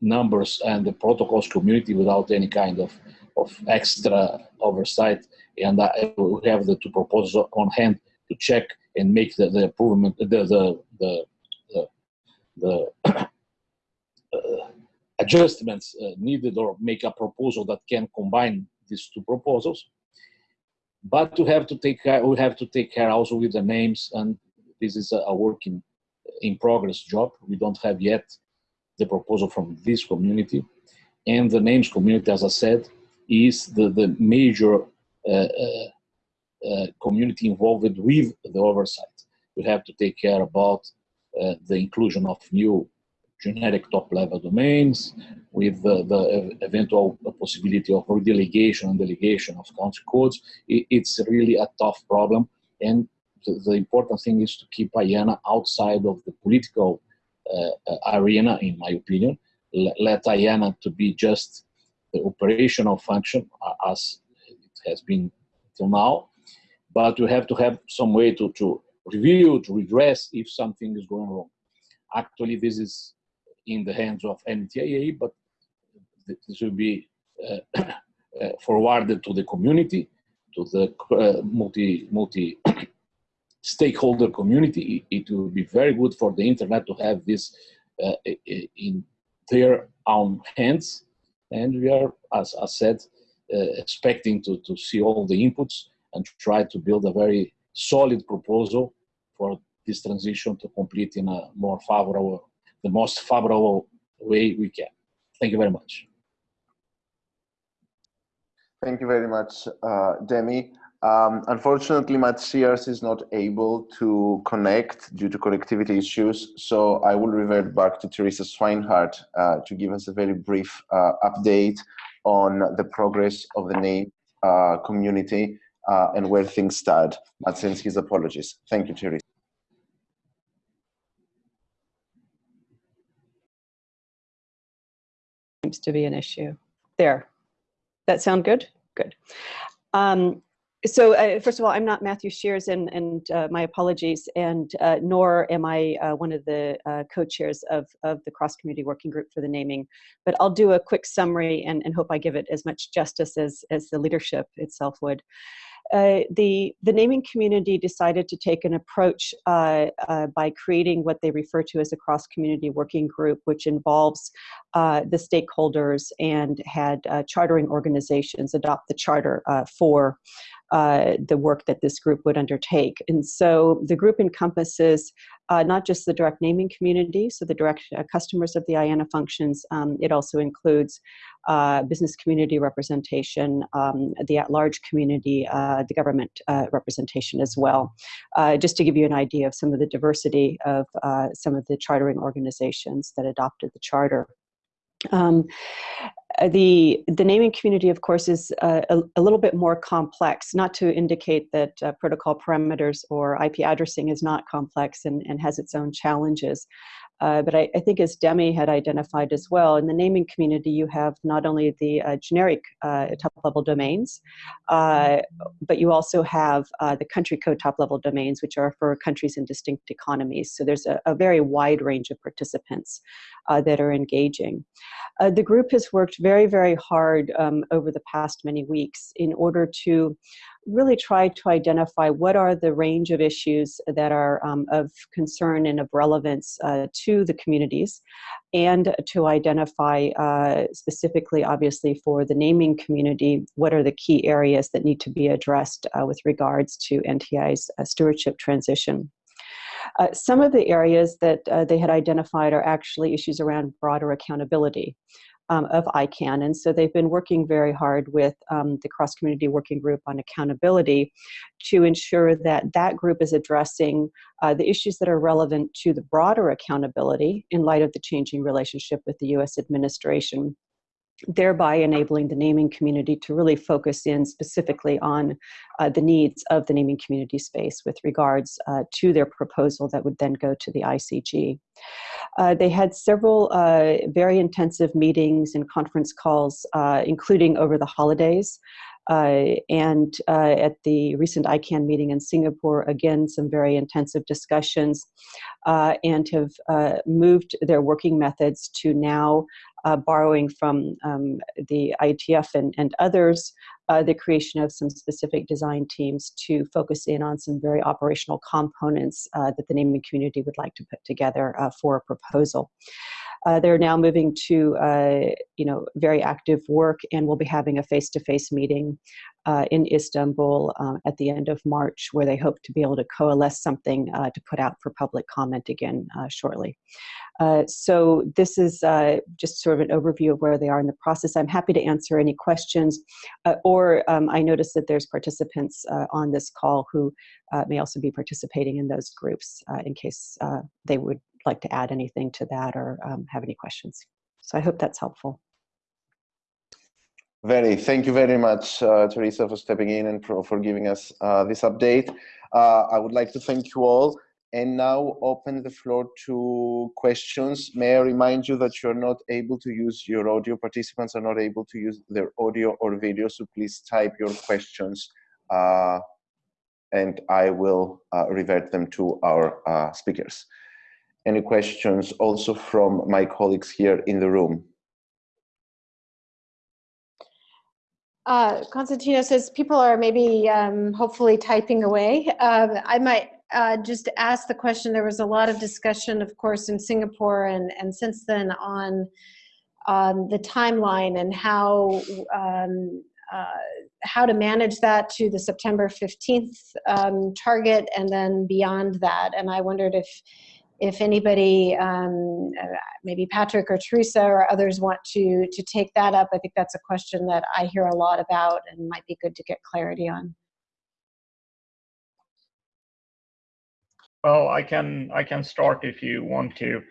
numbers and the protocols community without any kind of, of extra oversight. And I will have the two proposals on hand to check and make the, the improvement, the, the, the, the, the adjustments uh, needed or make a proposal that can combine these two proposals. But to have to take care, we have to take care also with the names and this is a, a work in, in progress job. We don't have yet the proposal from this community. And the names community, as I said, is the, the major uh, uh, uh, community involved with the oversight. We have to take care about uh, the inclusion of new generic top-level domains with the, the eventual possibility of redelegation and delegation of country codes. It, it's really a tough problem And the, the important thing is to keep IANA outside of the political uh, arena, in my opinion. Let IANA to be just the operational function uh, as it has been till now, but we have to have some way to, to review, to redress if something is going wrong. Actually, this is in the hands of NTIA, but this will be uh, [COUGHS] uh, forwarded to the community, to the uh, multi multi [COUGHS] stakeholder community. It, will be very good for the internet to have this uh, in their own hands, and we are, as I said, expecting to to see all the inputs and try to build a very solid proposal for this transition to complete in a more favorable, the most favorable way we can. Thank you very much. Thank you very much, uh, Demi. Um, unfortunately, Matthias is not able to connect due to connectivity issues, so I will revert back to Theresa Swinehart uh, to give us a very brief uh, update on the progress of the name uh, community uh, and where things stand. Sends his apologies. Thank you, Theresa. Seems to be an issue. There. That sound good? Good. Um, so uh, first of all, I'm not Matthew Shears, and, and uh, my apologies, and uh, nor am I uh, one of the uh, co-chairs of, of the cross-community working group for the naming. But I'll do a quick summary and, and hope I give it as much justice as, as the leadership itself would. Uh, the, the naming community decided to take an approach uh, uh, by creating what they refer to as a cross-community working group, which involves uh, the stakeholders and had uh, chartering organizations adopt the charter for uh, the work that this group would undertake. And so the group encompasses uh, not just the direct naming community, so the direct uh, customers of the IANA functions, um, it also includes uh, business community representation, um, the at-large community, uh, the government uh, representation as well. just to give you an idea of some of the diversity of some of the chartering organizations that adopted the charter. Um, the the naming community, of course, is uh, a, a, little bit more complex. Not to indicate that uh, protocol parameters or IP addressing is not complex and, and has its own challenges. Uh, but I, I, think as Demi had identified as well, in the naming community, you have not only the uh, generic uh, top-level domains, uh, but you also have uh, the country code top-level domains, which are for countries and distinct economies. So there's a, a very wide range of participants uh, that are engaging. the group has worked very, very hard um, over the past many weeks in order to really try to identify what are the range of issues that are um, of concern and of relevance uh, to the communities and to identify uh, specifically obviously for the naming community what are the key areas that need to be addressed uh, with regards to NTI's uh, stewardship transition. Uh, some of the areas that uh, they had identified are actually issues around broader accountability um, of ICANN. And so they've been working very hard with um, the cross community working group on accountability to ensure that that group is addressing uh, the issues that are relevant to the broader accountability in light of the changing relationship with the US administration thereby enabling the naming community to really focus in specifically on uh, the needs of the naming community space with regards uh, to their proposal that would then go to the ICG. Uh, they had several uh, very intensive meetings and conference calls, uh, including over the holidays. Uh, and at the recent ICANN meeting in Singapore, again, some very intensive discussions and have moved their working methods to now uh, borrowing from um, the IETF and, and others, uh, the creation of some specific design teams to focus in on some very operational components uh, that the naming community would like to put together uh, for a proposal. Uh, they're now moving to, uh, you know, very active work and we'll be having a face-to-face -face meeting uh, in Istanbul uh, at the end of March where they hope to be able to coalesce something uh, to put out for public comment again uh, shortly. so this is just sort of an overview of where they are in the process. I'm happy to answer any questions or um, I noticed that there's participants on this call who may also be participating in those groups in case they would like to add anything to that or um, have any questions. So I hope that's helpful. Very, thank you very much, uh, Theresa, for stepping in and for, giving us uh, this update. Uh, I would like to thank you all and now open the floor to questions. May I remind you that you're not able to use your audio, participants are not able to use their audio or video, so please type your questions uh, and I will uh, revert them to our uh, speakers. Any questions also from my colleagues here in the room? Uh, Constantino says people are maybe um, hopefully typing away. Um, I might uh, just ask the question, there was a lot of discussion, of course, in Singapore and, and since then on um, the timeline and how um, uh, how to manage that to the September 15th um, target and then beyond that. And I wondered if if anybody, um, uh, maybe Patrik or Theresa or others want to, to take that up, I think that's a question that I hear a lot about and might be good to get clarity on. Well, I can I can start if you want to.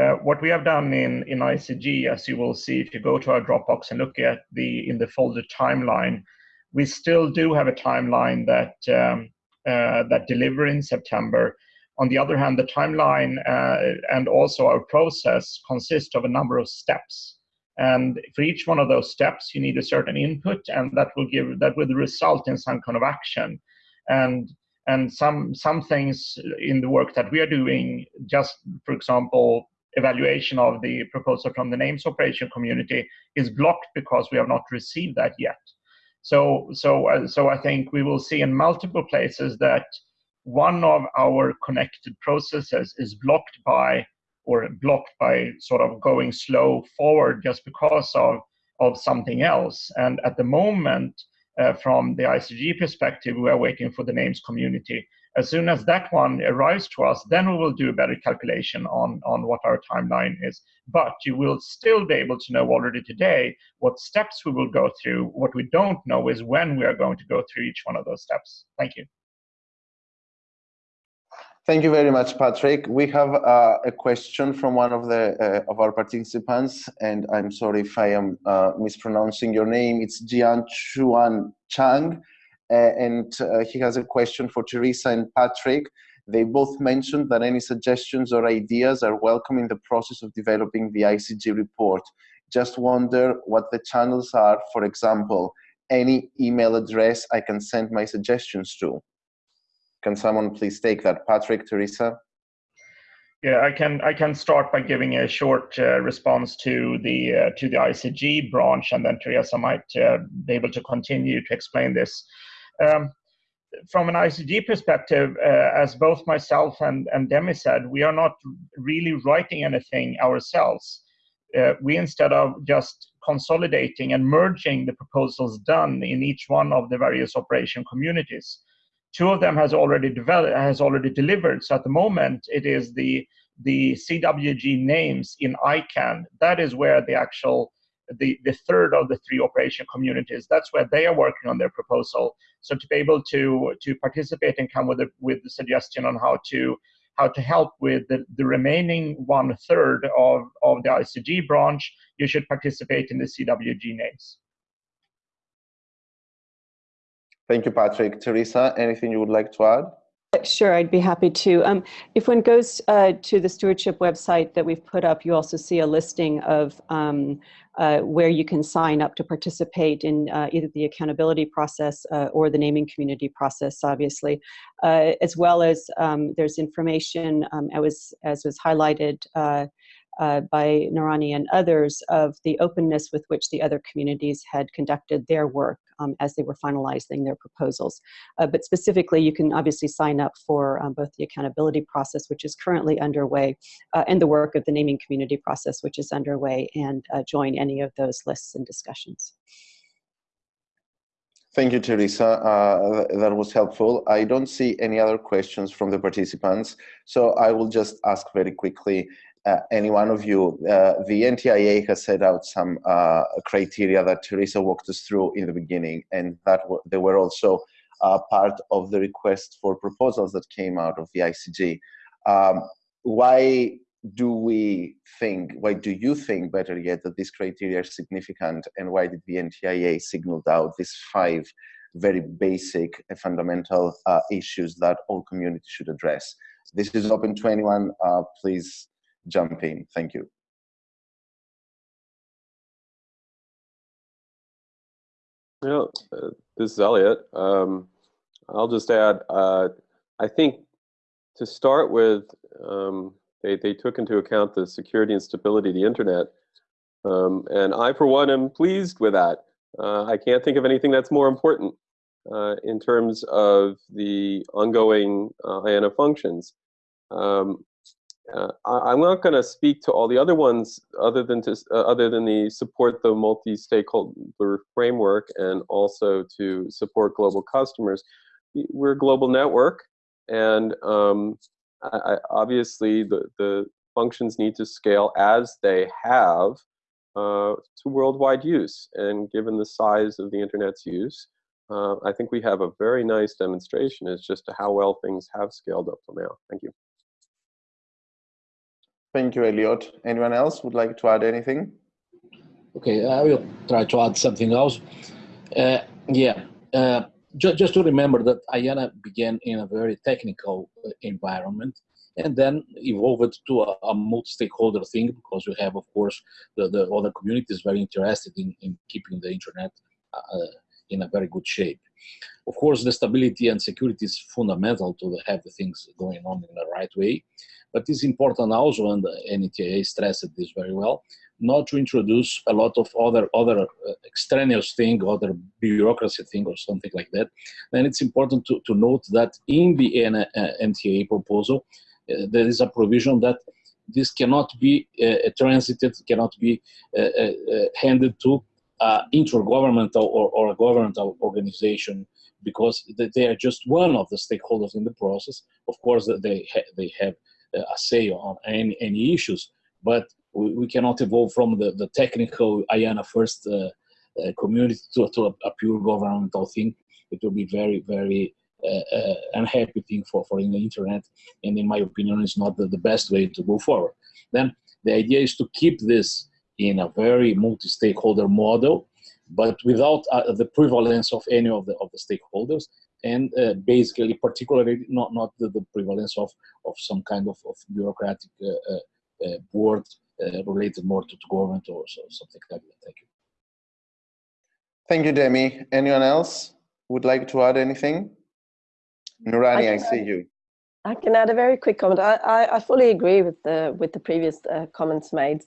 Uh, what we have done in in ICG, as you will see if you go to our Dropbox and look at the in the folder timeline, we still do have a timeline that um, uh, that deliver in September. On the other hand, the timeline uh, and also our process consist of a number of steps. And for each one of those steps, you need a certain input, and that will give that will result in some kind of action. And and some some things in the work that we are doing just for example evaluation of the proposal from the names operation community is blocked because we have not received that yet so so uh, so i think we will see in multiple places that one of our connected processes is blocked by or blocked by sort of going slow forward just because of of something else and at the moment uh, from the ICG perspective, we are waiting for the names community. As soon as that one arrives to us, then we will do a better calculation on, on what our timeline is. But you will still be able to know already today what steps we will go through. What we don't know is when we are going to go through each one of those steps. Thank you. Thank you very much, Patrik. We have uh, a question from one of the uh, of our participants, and I'm sorry if I am uh, mispronouncing your name. It's Jian Chuan Chang, uh, and uh, he has a question for Theresa and Patrik. They both mentioned that any suggestions or ideas are welcome in the process of developing the ICG report. Just wonder what the channels are, for example, any email address I can send my suggestions to. Can someone please take that? Patrik, Theresa? Yeah, I can I can start by giving a short uh, response to the uh, to the ICG branch, and then Theresa might uh, be able to continue to explain this. Um, from an ICG perspective, uh, as both myself and, and Demi said, we are not really writing anything ourselves. Uh, we instead of just consolidating and merging the proposals done in each one of the various operation communities, Two of them has already developed, has already delivered. So at the moment, it is the the CWG names in ICANN. That is where the actual the, the third of the three operation communities. That's where they are working on their proposal. So to be able to to participate and come with a, with the suggestion on how to how to help with the, the remaining one third of, of the ICG branch, you should participate in the CWG names. Thank you, Patrik. Theresa, anything you would like to add? Sure, I'd be happy to. Um, if one goes uh, to the stewardship website that we've put up, you also see a listing of um, uh, where you can sign up to participate in uh, either the accountability process uh, or the naming community process, obviously, uh, as well as um, there's information, um, as, as was highlighted uh, by Nurani and others of the openness with which the other communities had conducted their work um, as they were finalizing their proposals. Uh, but specifically, you can obviously sign up for um, both the accountability process, which is currently underway, uh, and the work of the naming community process, which is underway, and uh, join any of those lists and discussions. Thank you, Theresa. Uh, that was helpful. I don't see any other questions from the participants, so I will just ask very quickly uh, any one of you, uh, the NTIA has set out some uh, criteria that Theresa walked us through in the beginning, and that they were also uh, part of the request for proposals that came out of the ICG. Um, why do we think, why do you think, better yet, that these criteria are significant, and why did the NTIA signal out these five very basic and fundamental uh, issues that all communities should address. This is open to anyone. Uh, please jump in. Thank you. Yeah, uh, this is Eliot. Um, I'll just add, uh, I think to start with, um, they, they took into account the security and stability of the internet. Um, and I, for one, am pleased with that. Uh, I can't think of anything that's more important uh, in terms of the ongoing uh, IANA functions. Um, uh, I, am not going to speak to all the other ones other than to uh, other than the support the multi-stakeholder framework and also to support global customers. We're a global network, and um, I, I, obviously the the functions need to scale as they have uh, to worldwide use. And given the size of the internet's use, uh, I think we have a very nice demonstration as just to how well things have scaled up till now. Thank you. Thank you, Eliot. Anyone else would like to add anything? Okay, I will try to add something else. Uh, yeah, uh, ju just to remember that IANA began in a very technical uh, environment and then evolved to a, a multi-stakeholder thing because we have, of course, the, the other communities very interested in, in keeping the internet uh, in a very good shape. Of course, the stability and security is fundamental to have the things going on in the right way. But it's important also, and the NTIA stressed this very well, not to introduce a lot of other other uh, extraneous thing, other bureaucracy thing or something like that. Then it's important to, to note that in the NTIA proposal, uh, there is a provision that this cannot be uh, transited, cannot be uh, handed to intergovernmental or, or a governmental organization because they are just one of the stakeholders in the process. Of course, they ha they have a say on any, any issues, but we, we cannot evolve from the, the technical IANA first uh, uh, community to, to a, a, pure governmental thing. It will be very, very uh, unhappy thing for, for in the internet, and in my opinion, it's not the, the best way to go forward. Then the idea is to keep this in a very multi-stakeholder model, but without uh, the prevalence of any of the of the stakeholders, and uh, basically, particularly not not the, the, prevalence of of some kind of, of bureaucratic uh, uh, board related more to, to government or so, something like that. Thank you. Thank you, Demi. Anyone else would like to add anything? Nurani, I, I see you. I can add a very quick comment. I, I, I fully agree with the with the previous uh, comments made.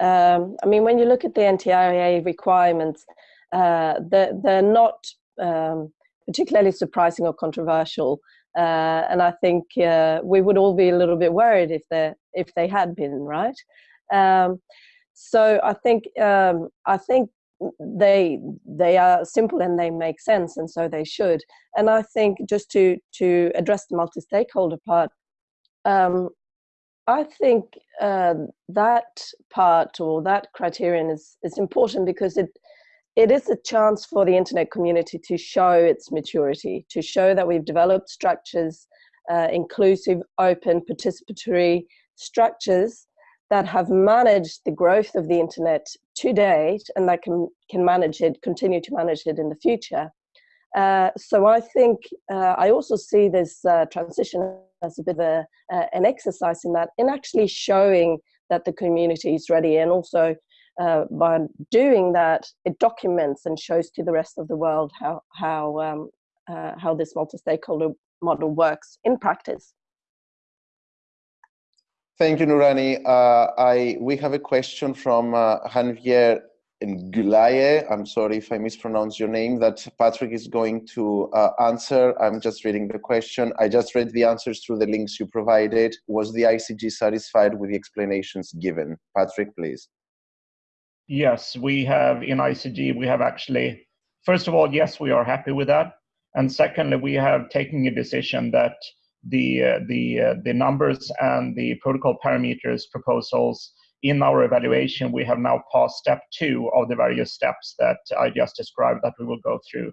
Um, I mean, when you look at the NTIA requirements, uh, they're, they're not um, particularly surprising or controversial. Uh, and I think uh, we would all be a little bit worried if they if they had been right. Um, so I think um, I think they they are simple and they make sense and so they should and i think just to to address the multi-stakeholder part um, i think uh, that part or that criterion is is important because it it is a chance for the internet community to show its maturity to show that we've developed structures uh, inclusive open participatory structures that have managed the growth of the internet to date and that can, can manage it, continue to manage it in the future. Uh, so I think uh, I also see this uh, transition as a bit of a, uh, an exercise in that, in actually showing that the community is ready and also uh, by doing that, it documents and shows to the rest of the world how, how, um, uh, how this multi-stakeholder model works in practice. Thank you, Nurani. Uh, I, we have a question from uh, Javier Ngulaye. I'm sorry if I mispronounce your name, that Patrik is going to uh, answer. I'm just reading the question. I just read the answers through the links you provided. Was the ICG satisfied with the explanations given? Patrik, please. Yes, we have in ICG, we have actually, first of all, yes, we are happy with that. And secondly, we have taken a decision that the uh, the uh, the numbers and the protocol parameters proposals in our evaluation, we have now passed step two of the various steps that I just described that we will go through.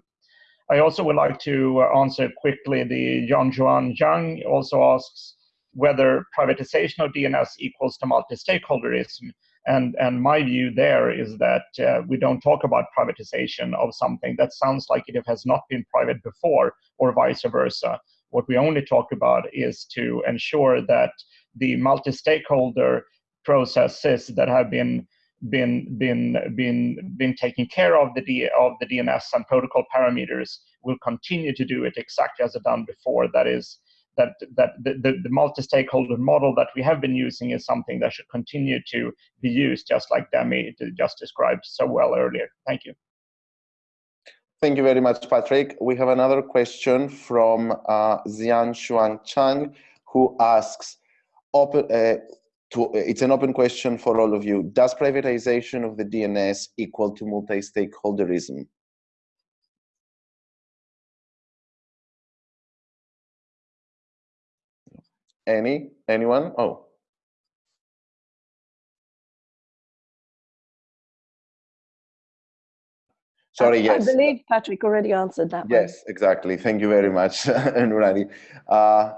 I also would like to uh, answer quickly the John Juan Zhang also asks whether privatization of DNS equals to multi-stakeholderism. And, and my view there is that uh, we don't talk about privatization of something that sounds like it has not been private before or vice versa. What we only talk about is to ensure that the multi-stakeholder processes that have been been been been been taking care of the D, of the DNS and protocol parameters will continue to do it exactly as it done before. That is that that the, the, the multi-stakeholder model that we have been using is something that should continue to be used, just like Demi just described so well earlier. Thank you. Thank you very much, Patrik. We have another question from uh, Xian Shuang Chang, who asks, open, uh, to, it's an open question for all of you. Does privatization of the DNS equal to multi-stakeholderism? Any? Anyone? Oh. Sorry, I, yes. I believe Patrik already answered that Yes, one. exactly. Thank you very much, [LAUGHS] Nurani. Uh,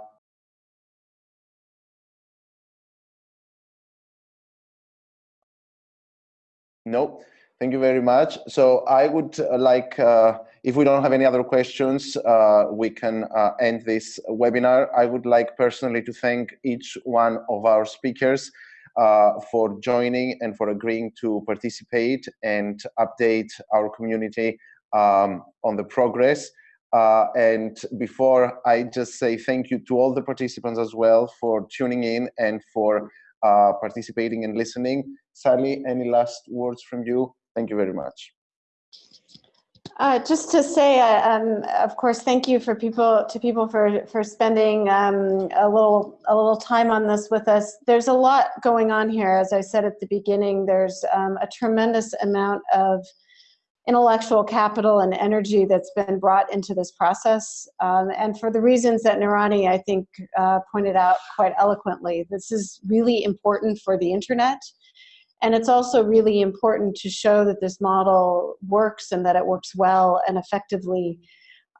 no, thank you very much. So I would uh, like, uh, if we don't have any other questions, uh, we can uh, end this webinar. I would like personally to thank each one of our speakers uh, for joining and for agreeing to participate and update our community um, on the progress. Uh, and before I just say thank you to all the participants as well for tuning in and for uh, participating and listening. Sally, any last words from you? Thank you very much. Uh, just to say, uh, um, of course, thank you for people to people for for spending um, a little a little time on this with us. There's a lot going on here, as I said at the beginning. There's um, a tremendous amount of intellectual capital and energy that's been brought into this process, um, and for the reasons that Nurani, I think, uh, pointed out quite eloquently. This is really important for the internet. And it's also really important to show that this model works and that it works well and effectively.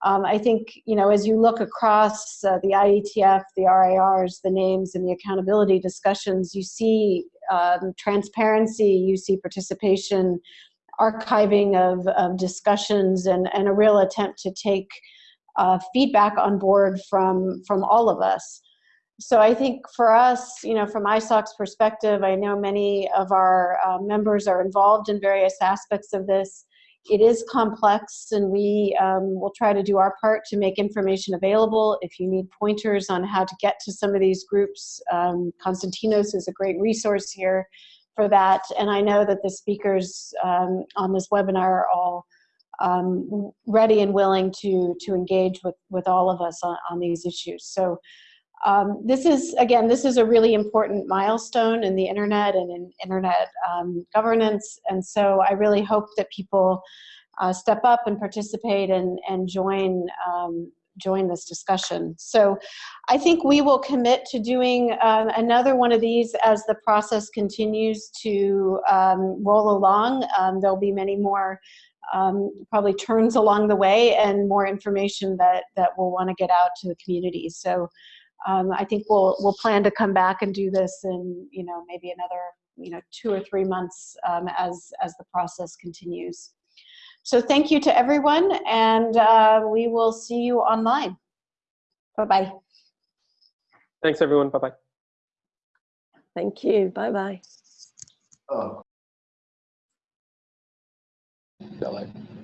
Um, I think, you know, as you look across uh, the IETF, the RIRs, the names, and the accountability discussions, you see um, transparency, you see participation, archiving of, of discussions, and, and a real attempt to take uh, feedback on board from, from all of us so I think for us, you know, from ISOC's perspective, I know many of our uh, members are involved in various aspects of this. It is complex and we um, will try to do our part to make information available. If you need pointers on how to get to some of these groups, um, Konstantinos is a great resource here for that. And I know that the speakers um, on this webinar are all um, ready and willing to, to engage with, with all of us on, on these issues. So um, this is, again, this is a really important milestone in the internet and in internet um, governance. And so I really hope that people uh, step up and participate and, and join, um, join this discussion. So I think we will commit to doing um, another one of these as the process continues to um, roll along. Um, there'll be many more um, probably turns along the way and more information that, that we'll want to get out to the community. So um, I think we'll we'll plan to come back and do this in you know maybe another you know two or three months um, as as the process continues. So thank you to everyone, and uh, we will see you online. Bye bye. Thanks everyone. Bye bye. Thank you. Bye bye. Oh. Bye-bye.